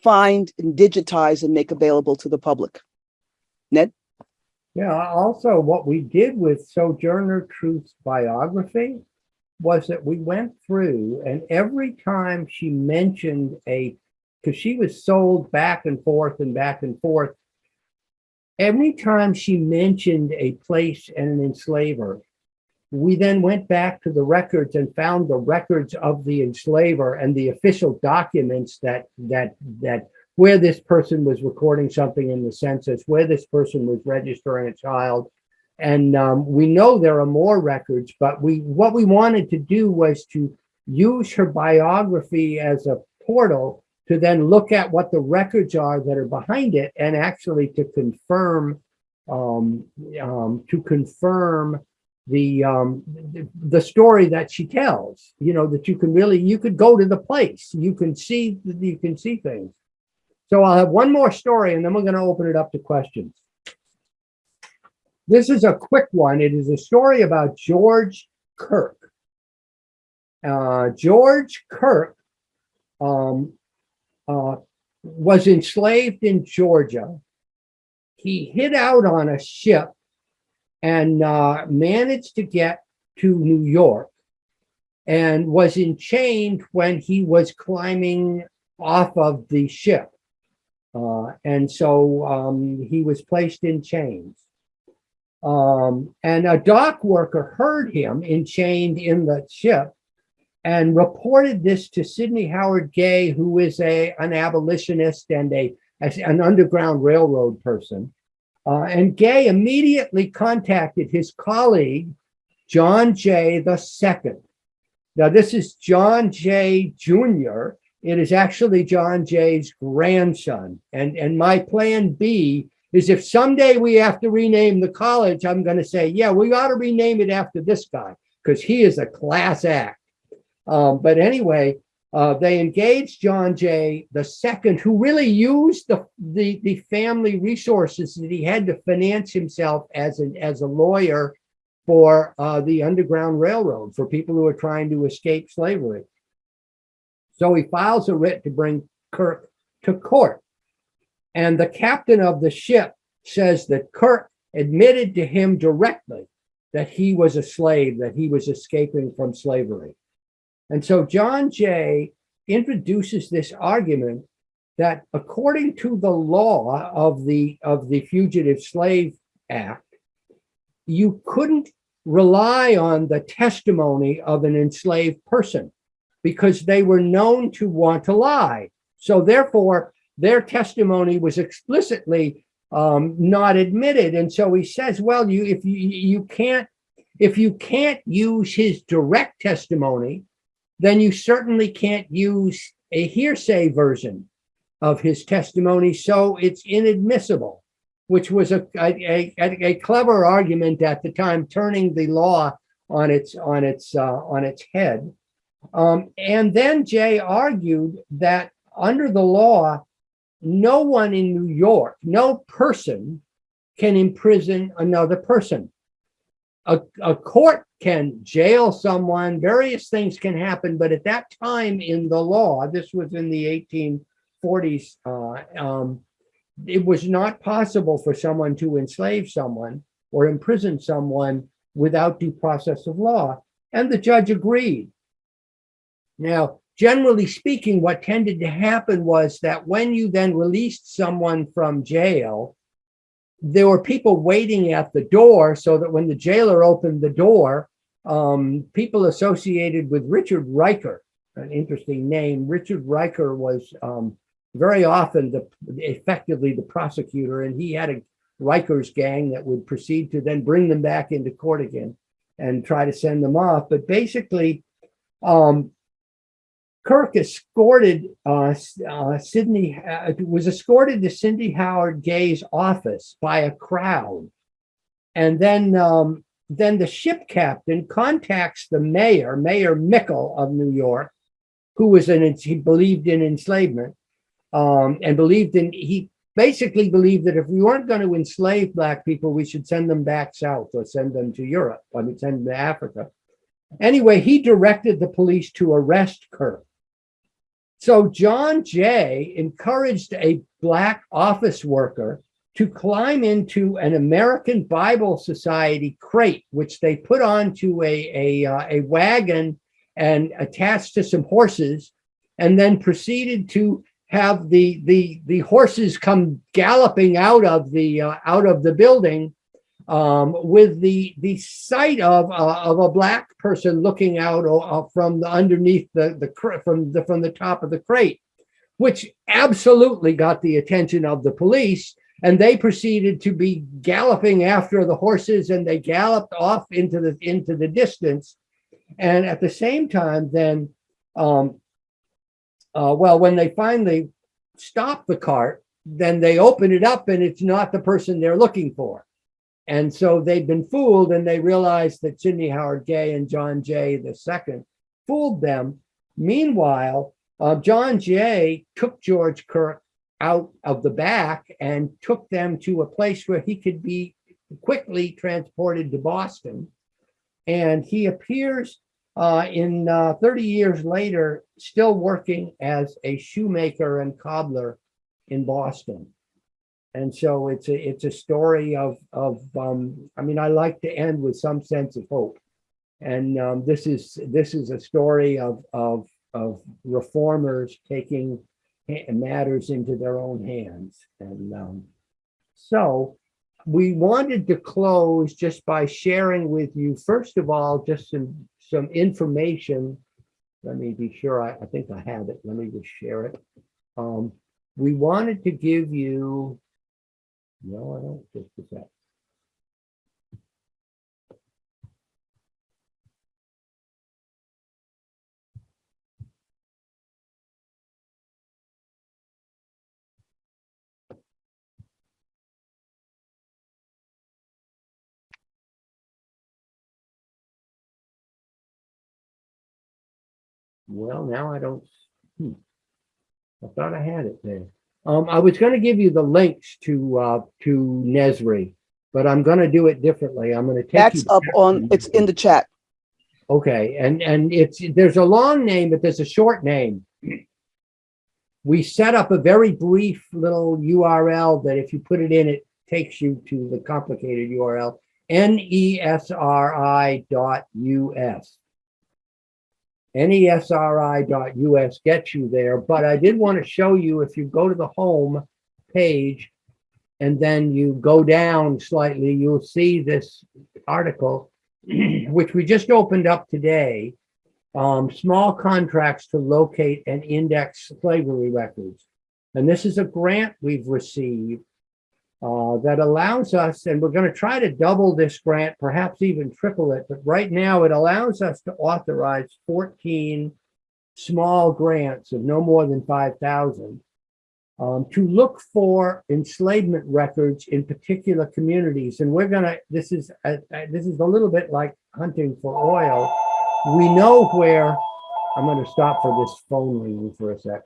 find and digitize and make available to the public. Ned? Yeah, also what we did with Sojourner Truth's biography was that we went through and every time she mentioned a, because she was sold back and forth and back and forth, every time she mentioned a place and an enslaver, we then went back to the records and found the records of the enslaver and the official documents that that that where this person was recording something in the census, where this person was registering a child. And um, we know there are more records, but we what we wanted to do was to use her biography as a portal to then look at what the records are that are behind it and actually to confirm um, um, to confirm the um the, story that she tells you know that you can really you could go to the place. You can see you can see things. So i'll have one more story and then we're going to open it up to questions. This is a quick one. It is a story about george kirk. Uh george kirk um uh was enslaved in georgia. He hid out on a ship and uh, managed to get to New York and was enchained when he was climbing off of the ship. Uh, and so um, he was placed in chains. Um, and a dock worker heard him enchained in the ship and reported this to Sidney Howard Gay, who is a, an abolitionist and a an Underground Railroad person. Uh, and Gay immediately contacted his colleague, John Jay II. Now, this is John Jay Jr. It is actually John Jay's grandson. And, and my plan B is if someday we have to rename the college, I'm going to say, yeah, we ought to rename it after this guy because he is a class act. Um, but anyway, uh, they engaged John Jay II, who really used the, the, the family resources that he had to finance himself as, an, as a lawyer for uh, the Underground Railroad, for people who are trying to escape slavery. So he files a writ to bring Kirk to court. And the captain of the ship says that Kirk admitted to him directly that he was a slave, that he was escaping from slavery. And so John Jay introduces this argument that according to the law of the, of the Fugitive Slave Act, you couldn't rely on the testimony of an enslaved person because they were known to want to lie. So therefore, their testimony was explicitly um, not admitted. And so he says, well, you if you you can't if you can't use his direct testimony, then you certainly can't use a hearsay version of his testimony. So it's inadmissible, which was a, a, a, a clever argument at the time, turning the law on its on its uh, on its head. Um, and then Jay argued that under the law, no one in New York, no person can imprison another person. A, a court can jail someone, various things can happen, but at that time in the law, this was in the 1840s, uh, um, it was not possible for someone to enslave someone or imprison someone without due process of law. And the judge agreed. Now, generally speaking, what tended to happen was that when you then released someone from jail, there were people waiting at the door so that when the jailer opened the door, um, people associated with Richard Riker, an interesting name, Richard Riker was um, very often the effectively the prosecutor, and he had a Riker's gang that would proceed to then bring them back into court again and try to send them off. But basically, um, Kirk escorted uh, uh, Sydney, uh, was escorted to Sidney Howard Gay's office by a crowd. And then, um, then the ship captain contacts the mayor, Mayor Mickle of New York, who was an, he believed in enslavement um, and believed in, he basically believed that if we weren't going to enslave black people, we should send them back south or send them to Europe, I mean, send them to Africa. Anyway, he directed the police to arrest Kirk. So John Jay encouraged a black office worker to climb into an American Bible Society crate, which they put onto a, a, uh, a wagon and attached to some horses, and then proceeded to have the, the, the horses come galloping out of the, uh, out of the building um, with the the sight of uh, of a black person looking out uh, from the underneath the the from the from the top of the crate, which absolutely got the attention of the police, and they proceeded to be galloping after the horses, and they galloped off into the into the distance, and at the same time, then, um, uh, well, when they finally stop the cart, then they open it up, and it's not the person they're looking for. And so they'd been fooled and they realized that Sidney Howard Gay and John Jay II fooled them. Meanwhile, uh, John Jay took George Kirk out of the back and took them to a place where he could be quickly transported to Boston. And he appears uh, in uh, 30 years later, still working as a shoemaker and cobbler in Boston. And so it's a it's a story of of um, I mean I like to end with some sense of hope, and um, this is this is a story of of of reformers taking matters into their own hands, and um, so we wanted to close just by sharing with you first of all just some some information. Let me be sure I, I think I have it. Let me just share it. Um, we wanted to give you, no, I don't, just a sec. Well, now I don't, hmm. I thought I had it there. Um, I was gonna give you the links to, uh, to Nesri, but I'm gonna do it differently. I'm gonna take. you That's up on, it's in the chat. Okay, and, and it's, there's a long name, but there's a short name. We set up a very brief little URL that if you put it in, it takes you to the complicated URL, nesri dot US. nesri.us gets you there, but I did want to show you if you go to the home page and then you go down slightly, you'll see this article, which we just opened up today. Um, small contracts to locate and index slavery records. And this is a grant we've received uh, that allows us, and we're going to try to double this grant, perhaps even triple it. But right now, it allows us to authorize 14 small grants of no more than 5,000 um, to look for enslavement records in particular communities. And we're going to, this is, uh, uh, this is a little bit like hunting for oil. We know where, I'm going to stop for this phone ringing for a sec.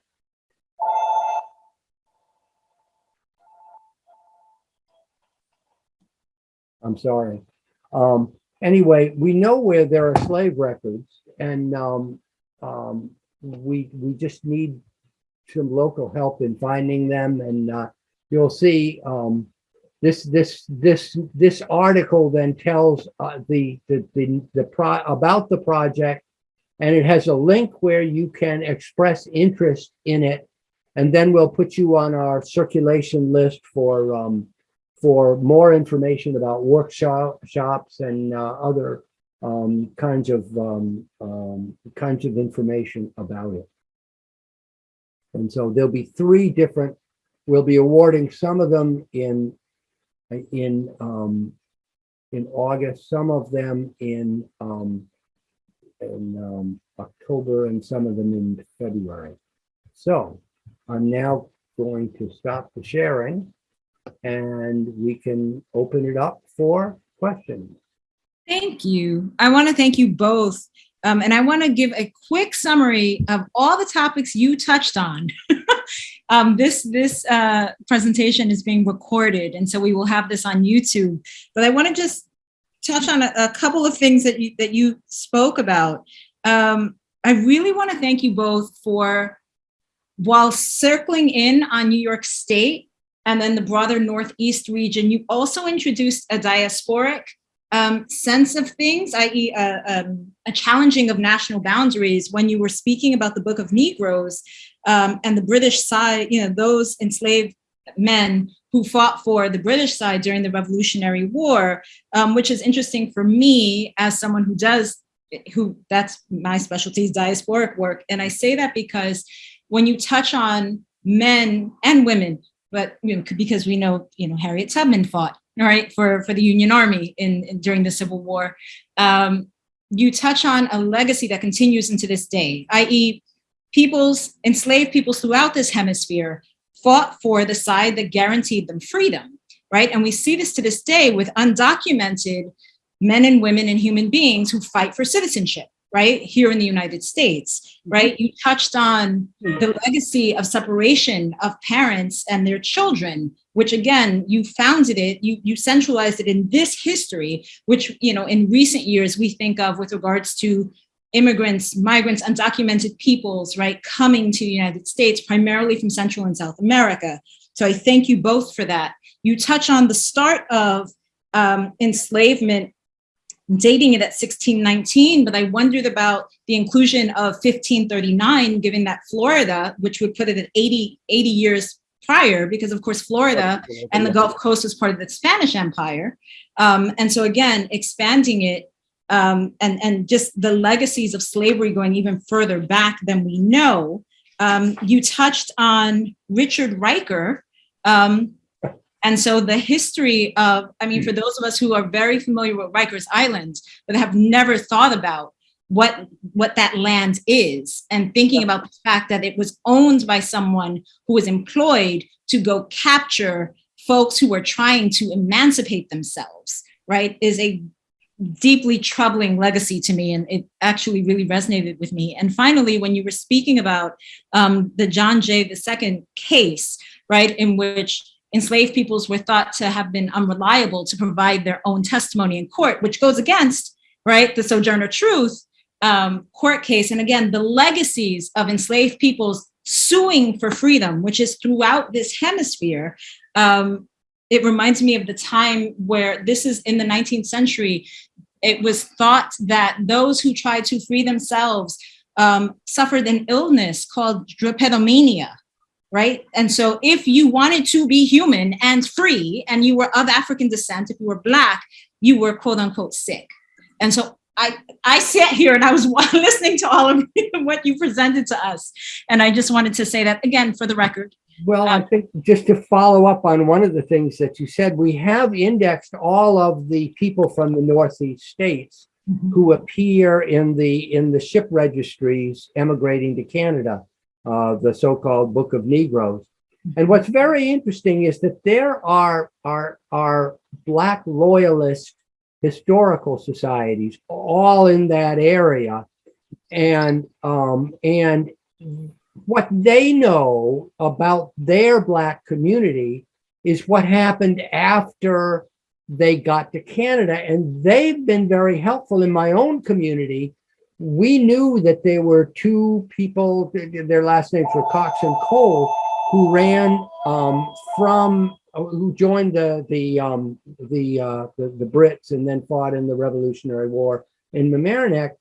I'm sorry. Um, anyway, we know where there are slave records and, um, um, we, we just need some local help in finding them and, uh, you'll see, um, this, this, this, this article then tells, uh, the, the, the, the pro, about the project. And it has a link where you can express interest in it. And then we'll put you on our circulation list for, um, for more information about workshops and uh, other um, kinds of um, um, kinds of information about it. And so there'll be three different. We'll be awarding some of them in in um, in August, some of them in um, in October, and some of them in February. So I'm now going to stop the sharing and we can open it up for questions. Thank you. I want to thank you both. Um, and I want to give a quick summary of all the topics you touched on. um, this this uh, presentation is being recorded, and so we will have this on YouTube. But I want to just touch on a, a, couple of things that you that you spoke about. Um, I really want to thank you both for, while circling in on New York State, and then the broader Northeast region, you also introduced a diasporic um, sense of things, i.e. A, um, a, challenging of national boundaries when you were speaking about the Book of Negroes um, and the British side, you know, those enslaved men who fought for the British side during the Revolutionary War, um, which is interesting for me as someone who does, who that's my specialty diasporic work. And I say that because when you touch on men and women but you know, because we know, you know, Harriet Tubman fought, right, for, for the Union Army in, in during the Civil War. Um, you touch on a legacy that continues into this day, i.e. peoples, enslaved peoples throughout this hemisphere fought for the side that guaranteed them freedom, right? And we see this to this day with undocumented men and women and human beings who fight for citizenship, right, here in the United States, right? You touched on the legacy of separation of parents and their children, which again, you founded it, you, you centralized it in this history, which, you know, in recent years, we think of with regards to immigrants, migrants, undocumented peoples, right, coming to the United States, primarily from Central and South America. So I thank you both for that. You touch on the start of um, enslavement dating it at 1619, but I wondered about the inclusion of 1539, given that Florida, which would put it at 80, 80 years prior, because of course, Florida and the Gulf Coast was part of the Spanish Empire. Um, and so again, expanding it um, and, and just the legacies of slavery going even further back than we know. um, you touched on Richard Riker. Um, and so the history of, I mean, for those of us who are very familiar with Rikers Island, but have never thought about what what that land is and thinking about the fact that it was owned by someone who was employed to go capture folks who were trying to emancipate themselves, right, is a deeply troubling legacy to me. And it actually really resonated with me. And finally, when you were speaking about um, the John Jay II case, right, in which enslaved peoples were thought to have been unreliable to provide their own testimony in court, which goes against, right, the Sojourner Truth um, court case. And again, the legacies of enslaved peoples suing for freedom, which is throughout this hemisphere, um, it reminds me of the time where this is in the 19th century, it was thought that those who tried to free themselves um, suffered an illness called drapetomania, right? And so if you wanted to be human and free, and you were of African descent, if you were Black, you were quote unquote sick. And so I, I sat here and I was listening to all of what you presented to us. And I just wanted to say that again, for the record. Well, I uh, think just to follow up on one of the things that you said, we have indexed all of the people from the Northeast states mm-hmm. who appear in the in the ship registries emigrating to Canada, uh, the so-called Book of Negroes. And what's very interesting is that there are are are Black loyalist historical societies all in that area, and um, and what they know about their Black community is what happened after they got to Canada. And they've been very helpful in my own community. We knew that there were two people, their last names were Cox and Cole, who ran um, from, who joined the the um, the, uh, the the Brits and then fought in the Revolutionary War in Mamaroneck.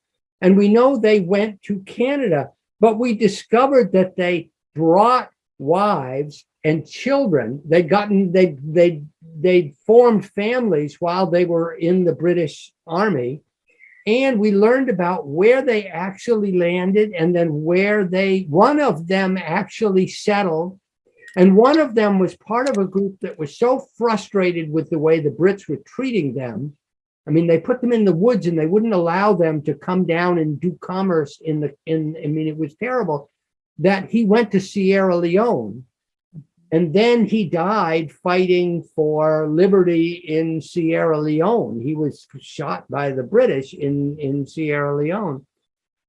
And we know they went to Canada but we discovered that they brought wives and children. They'd gotten, they they they'd formed families while they were in the British Army. And we learned about where they actually landed and then where they, one of them actually settled. And one of them was part of a group that was so frustrated with the way the Brits were treating them I mean, they put them in the woods and they wouldn't allow them to come down and do commerce in the, in, I mean, it was terrible that he went to Sierra Leone and then he died fighting for liberty in Sierra Leone. He was shot by the British in, in Sierra Leone.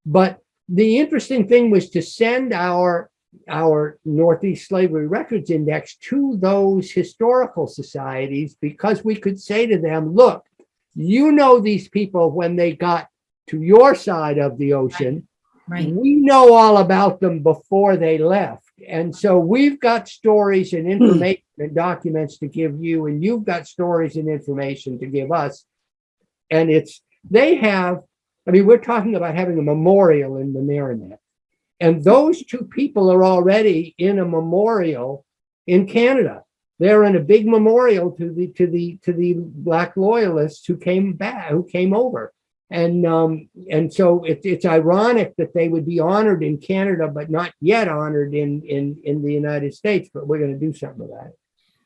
But the interesting thing was to send our, our Northeast Slavery Records Index to those historical societies because we could say to them, look, you know these people when they got to your side of the ocean. Right. We know all about them before they left. And so we've got stories and information and documents to give you, and you've got stories and information to give us. And it's, they have, I mean, we're talking about having a memorial in the Mamaroneck. And those two people are already in a memorial in Canada they're in a big memorial to the to the to the black loyalists who came back who came over and um and so it, it's ironic that they would be honored in canada but not yet honored in in in the united states but we're going to do something with that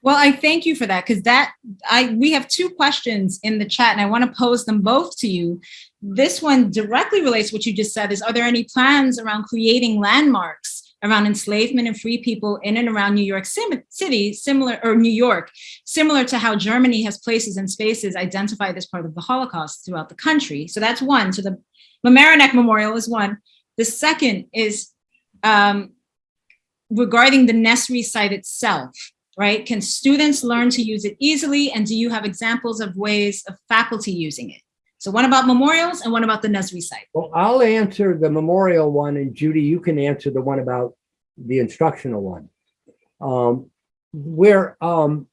Well, I thank you for that because that I we have two questions in the chat and I want to pose them both to you. This one directly relates to what you just said is are there any plans around creating landmarks around enslavement and free people in and around New York City, similar, or New York, similar to how Germany has places and spaces identified as part of the Holocaust throughout the country. So that's one. So the Mamaroneck Memorial is one. The second is um, regarding the Nesri site itself, right? Can students learn to use it easily? And do you have examples of ways of faculty using it? So one about memorials and one about the Nesri site. well i'll answer the memorial one and judy you can answer the one about the instructional one. Um where um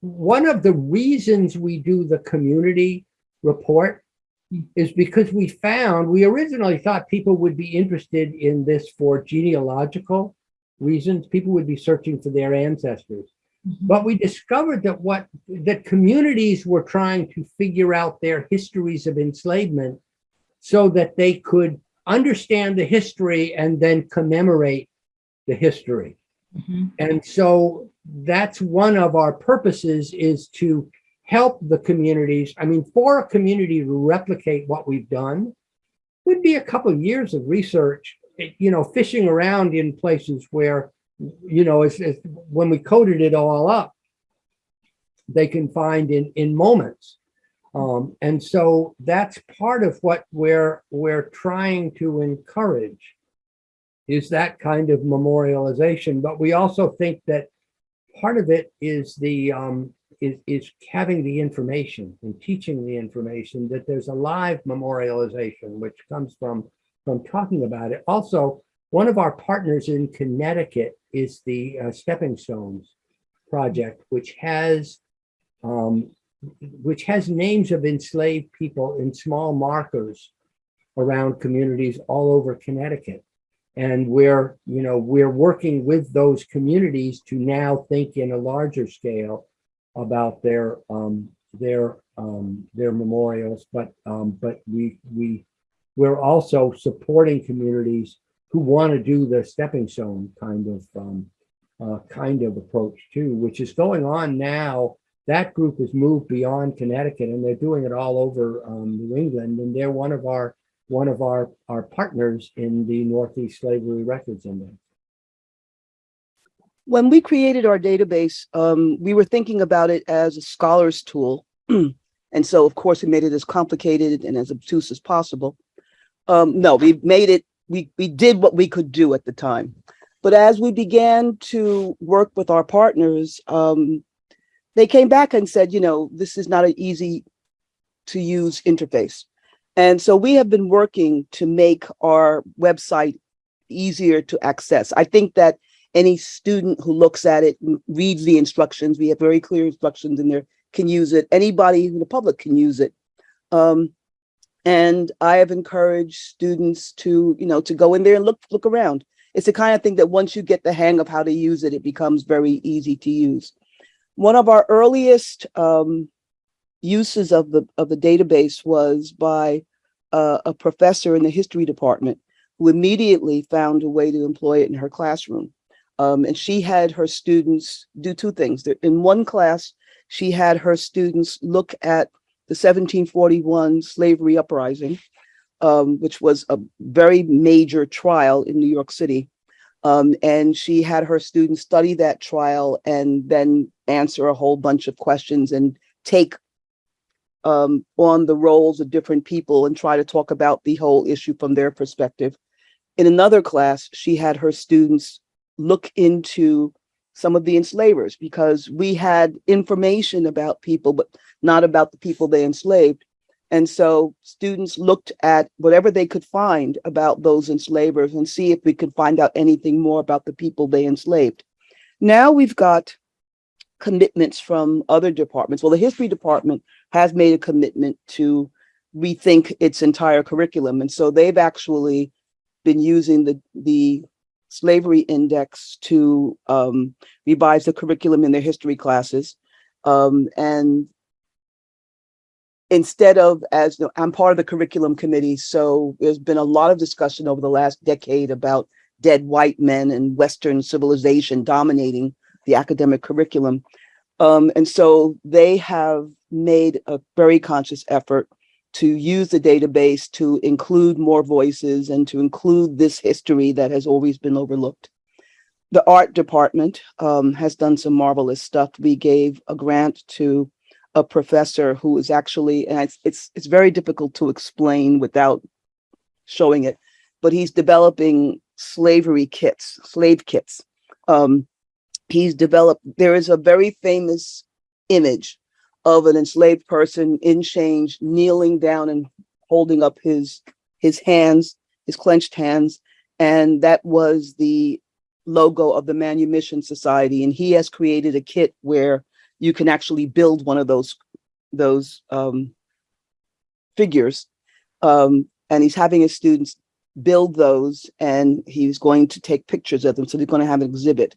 one of the reasons we do the community report is because we found we originally thought people would be interested in this for genealogical reasons. People would be searching for their ancestors but we discovered that what that communities were trying to figure out their histories of enslavement so that they could understand the history and then commemorate the history. Mhm. And so that's one of our purposes is to help the communities. I mean, for a community to replicate what we've done would be a couple of years of research, you know, fishing around in places where, you know, it's, it's when we coded it all up, they can find in, in moments. Um, and so that's part of what we're, we're trying to encourage is that kind of memorialization. But we also think that part of it is the, um, is, is having the information and teaching the information that there's a live memorialization, which comes from, from talking about it. Also, one of our partners in Connecticut is the uh, Stepping Stones Project, which has um, which has names of enslaved people in small markers around communities all over Connecticut. And we're, you know, we're working with those communities to now think in a larger scale about their um, their um, their memorials, but um, but we we we're also supporting communities who want to do the stepping stone kind of um, uh, kind of approach too, which is going on now that group has moved beyond Connecticut and they're doing it all over um, New England. And they're one of our one of our, our partners in the Northeast Slavery Records Index. When we created our database, um, we were thinking about it as a scholar's tool. and so, of course, we made it as complicated and as obtuse as possible. Um, no, we made it, we, we did what we could do at the time. But as we began to work with our partners, um, they came back and said, you know, this is not an easy to use interface. And so we have been working to make our website easier to access. I think that any student who looks at it reads the instructions, we have very clear instructions in there, can use it. Anybody in the public can use it. Um, and I have encouraged students to, you know, to go in there and look, look around. It's the kind of thing that once you get the hang of how to use it, it becomes very easy to use. One of our earliest um, uses of the of the database was by uh, a professor in the history department who immediately found a way to employ it in her classroom. Um, and she had her students do two things. In one class, she had her students look at the 1741 slavery uprising, um, which was a very major trial in New York City. Um, and she had her students study that trial and then answer a whole bunch of questions and take um, on the roles of different people and try to talk about the whole issue from their perspective. In another class, she had her students look into some of the enslavers because we had information about people, but not about the people they enslaved. And so students looked at whatever they could find about those enslavers and see if we could find out anything more about the people they enslaved. Now we've got commitments from other departments. Well, the history department has made a commitment to rethink its entire curriculum. And so they've actually been using the, the slavery index to um, revise the curriculum in their history classes. Um, and instead of as I'm part of the curriculum committee, so there's been a lot of discussion over the last decade about dead white men and Western civilization dominating the academic curriculum. Um, and so they have made a very conscious effort to use the database to include more voices and to include this history that has always been overlooked. The art department um, has done some marvelous stuff. We gave a grant to a professor who is actually, and it's, it's, it's very difficult to explain without showing it, but he's developing slavery kits, slave kits. Um, he's developed, there is a very famous image of an enslaved person in chains, kneeling down and holding up his, his hands, his clenched hands. And that was the logo of the Manumission Society. And he has created a kit where you can actually build one of those, those um, figures. Um, and he's having his students build those and he's going to take pictures of them. So they're going to have an exhibit.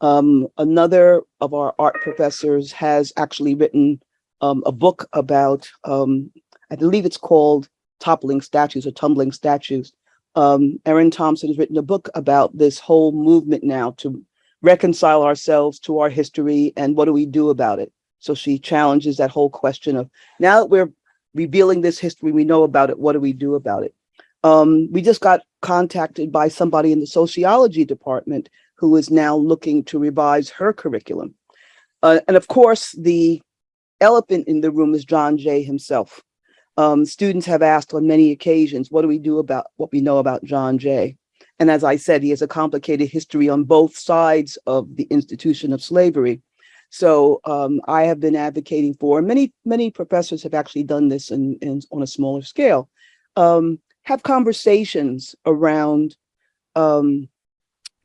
Um, another of our art professors has actually written um, a book about, um, I believe it's called Toppling Statues or Tumbling Statues. Um, Erin Thompson has written a book about this whole movement now to reconcile ourselves to our history and what do we do about it. So she challenges that whole question of now that we're revealing this history, we know about it, what do we do about it? Um, we just got contacted by somebody in the sociology department who is now looking to revise her curriculum. Uh, and of course, the elephant in the room is John Jay himself. Um, students have asked on many occasions, what do we do about what we know about John Jay? And as I said, he has a complicated history on both sides of the institution of slavery. So um, I have been advocating for, many, many professors have actually done this in, in on a smaller scale, um, have conversations around um,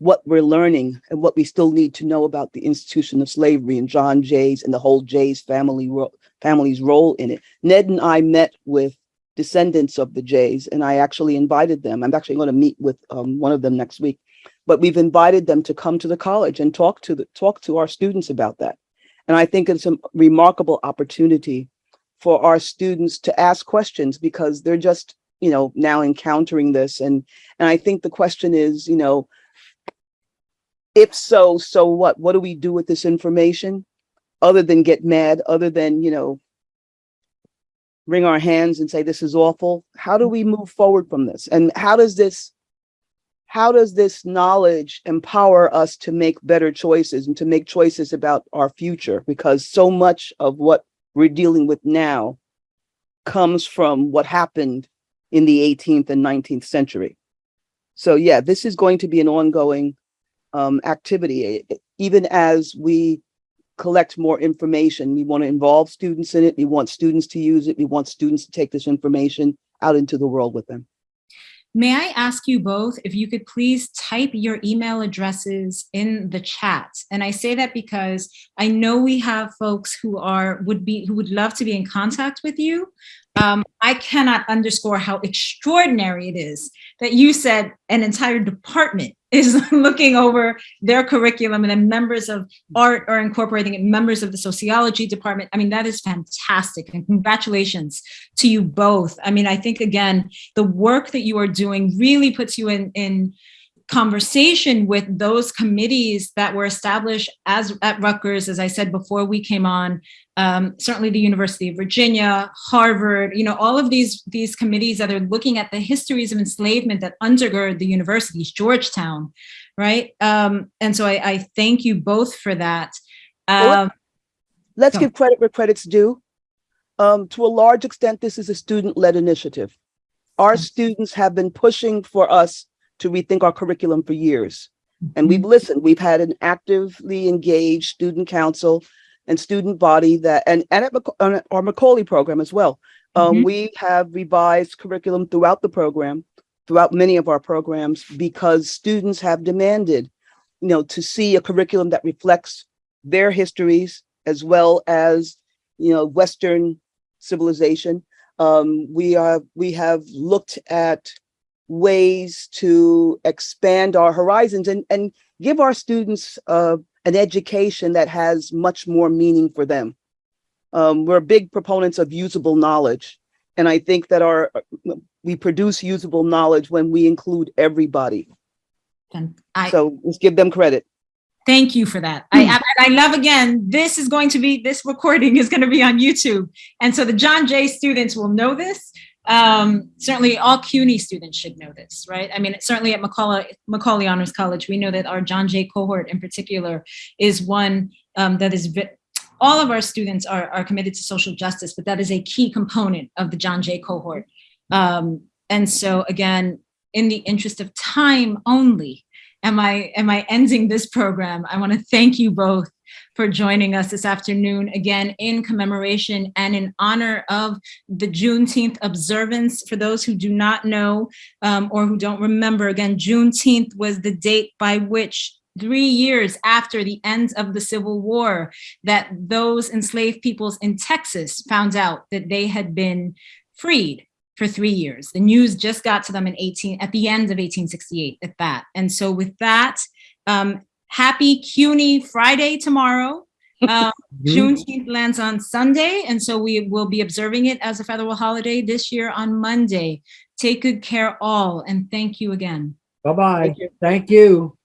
what we're learning and what we still need to know about the institution of slavery and John Jay's and the whole Jay's family ro family's role in it. Ned and I met with descendants of the Jays and I actually invited them. I'm actually going to meet with um, one of them next week, but we've invited them to come to the college and talk to the talk to our students about that. And I think it's a remarkable opportunity for our students to ask questions because they're just, you know, now encountering this. And, and I think the question is, you know, if so, so what? What do we do with this information? Other than get mad, other than, you know, wring our hands and say, this is awful. How do we move forward from this? And how does this, how does this knowledge empower us to make better choices and to make choices about our future? Because so much of what we're dealing with now comes from what happened in the 18th and 19th century. So yeah, this is going to be an ongoing um, activity. Even as we collect more information, we want to involve students in it. We want students to use it. We want students to take this information out into the world with them. May I ask you both if you could please type your email addresses in the chat? And I say that because I know we have folks who are would be who would love to be in contact with you. Um, I cannot underscore how extraordinary it is that you said an entire department is looking over their curriculum and then members of art are incorporating it, members of the sociology department. I mean, that is fantastic and congratulations to you both. I mean, I think again, the work that you are doing really puts you in, in conversation with those committees that were established as at Rutgers, as I said before we came on, um, certainly the University of Virginia, Harvard, you know, all of these, these committees that are looking at the histories of enslavement that undergird the universities, Georgetown, right? Um, and so I, I, thank you both for that. Um, Let's give credit where credit's due. Um, to a large extent, this is a student-led initiative. Our students have been pushing for us to rethink our curriculum for years. And we've listened. We've had an actively engaged student council and student body that, and, and at our Macaulay program as well. Um, mm -hmm. We have revised curriculum throughout the program, throughout many of our programs, because students have demanded, you know, to see a curriculum that reflects their histories as well as, you know, Western civilization. Um, we are, we have looked at ways to expand our horizons and, and give our students uh, an education that has much more meaning for them. Um, we're big proponents of usable knowledge. And I think that our we produce usable knowledge when we include everybody. And I, so let's give them credit. Thank you for that. I, I, I love again, this is going to be, this recording is going to be on YouTube. And so the John Jay students will know this um, certainly all CUNY students should know this, right? I mean, certainly at Macaulay, Macaulay Honors College, we know that our John Jay cohort in particular is one um, that is, all of our students are, are committed to social justice, but that is a key component of the John Jay cohort. Um, and so again, in the interest of time only, am I, am I ending this program? I wanna thank you both for joining us this afternoon, again, in commemoration and in honor of the Juneteenth observance. For those who do not know um, or who don't remember, again, Juneteenth was the date by which three years after the end of the Civil War, that those enslaved peoples in Texas found out that they had been freed for three years. The news just got to them in 18 at the end of 1868 at that. And so with that, um, happy CUNY Friday tomorrow. Uh, Juneteenth lands on Sunday, and so we will be observing it as a federal holiday this year on Monday. Take good care all, and thank you again. Bye-bye. Thank you. Thank you.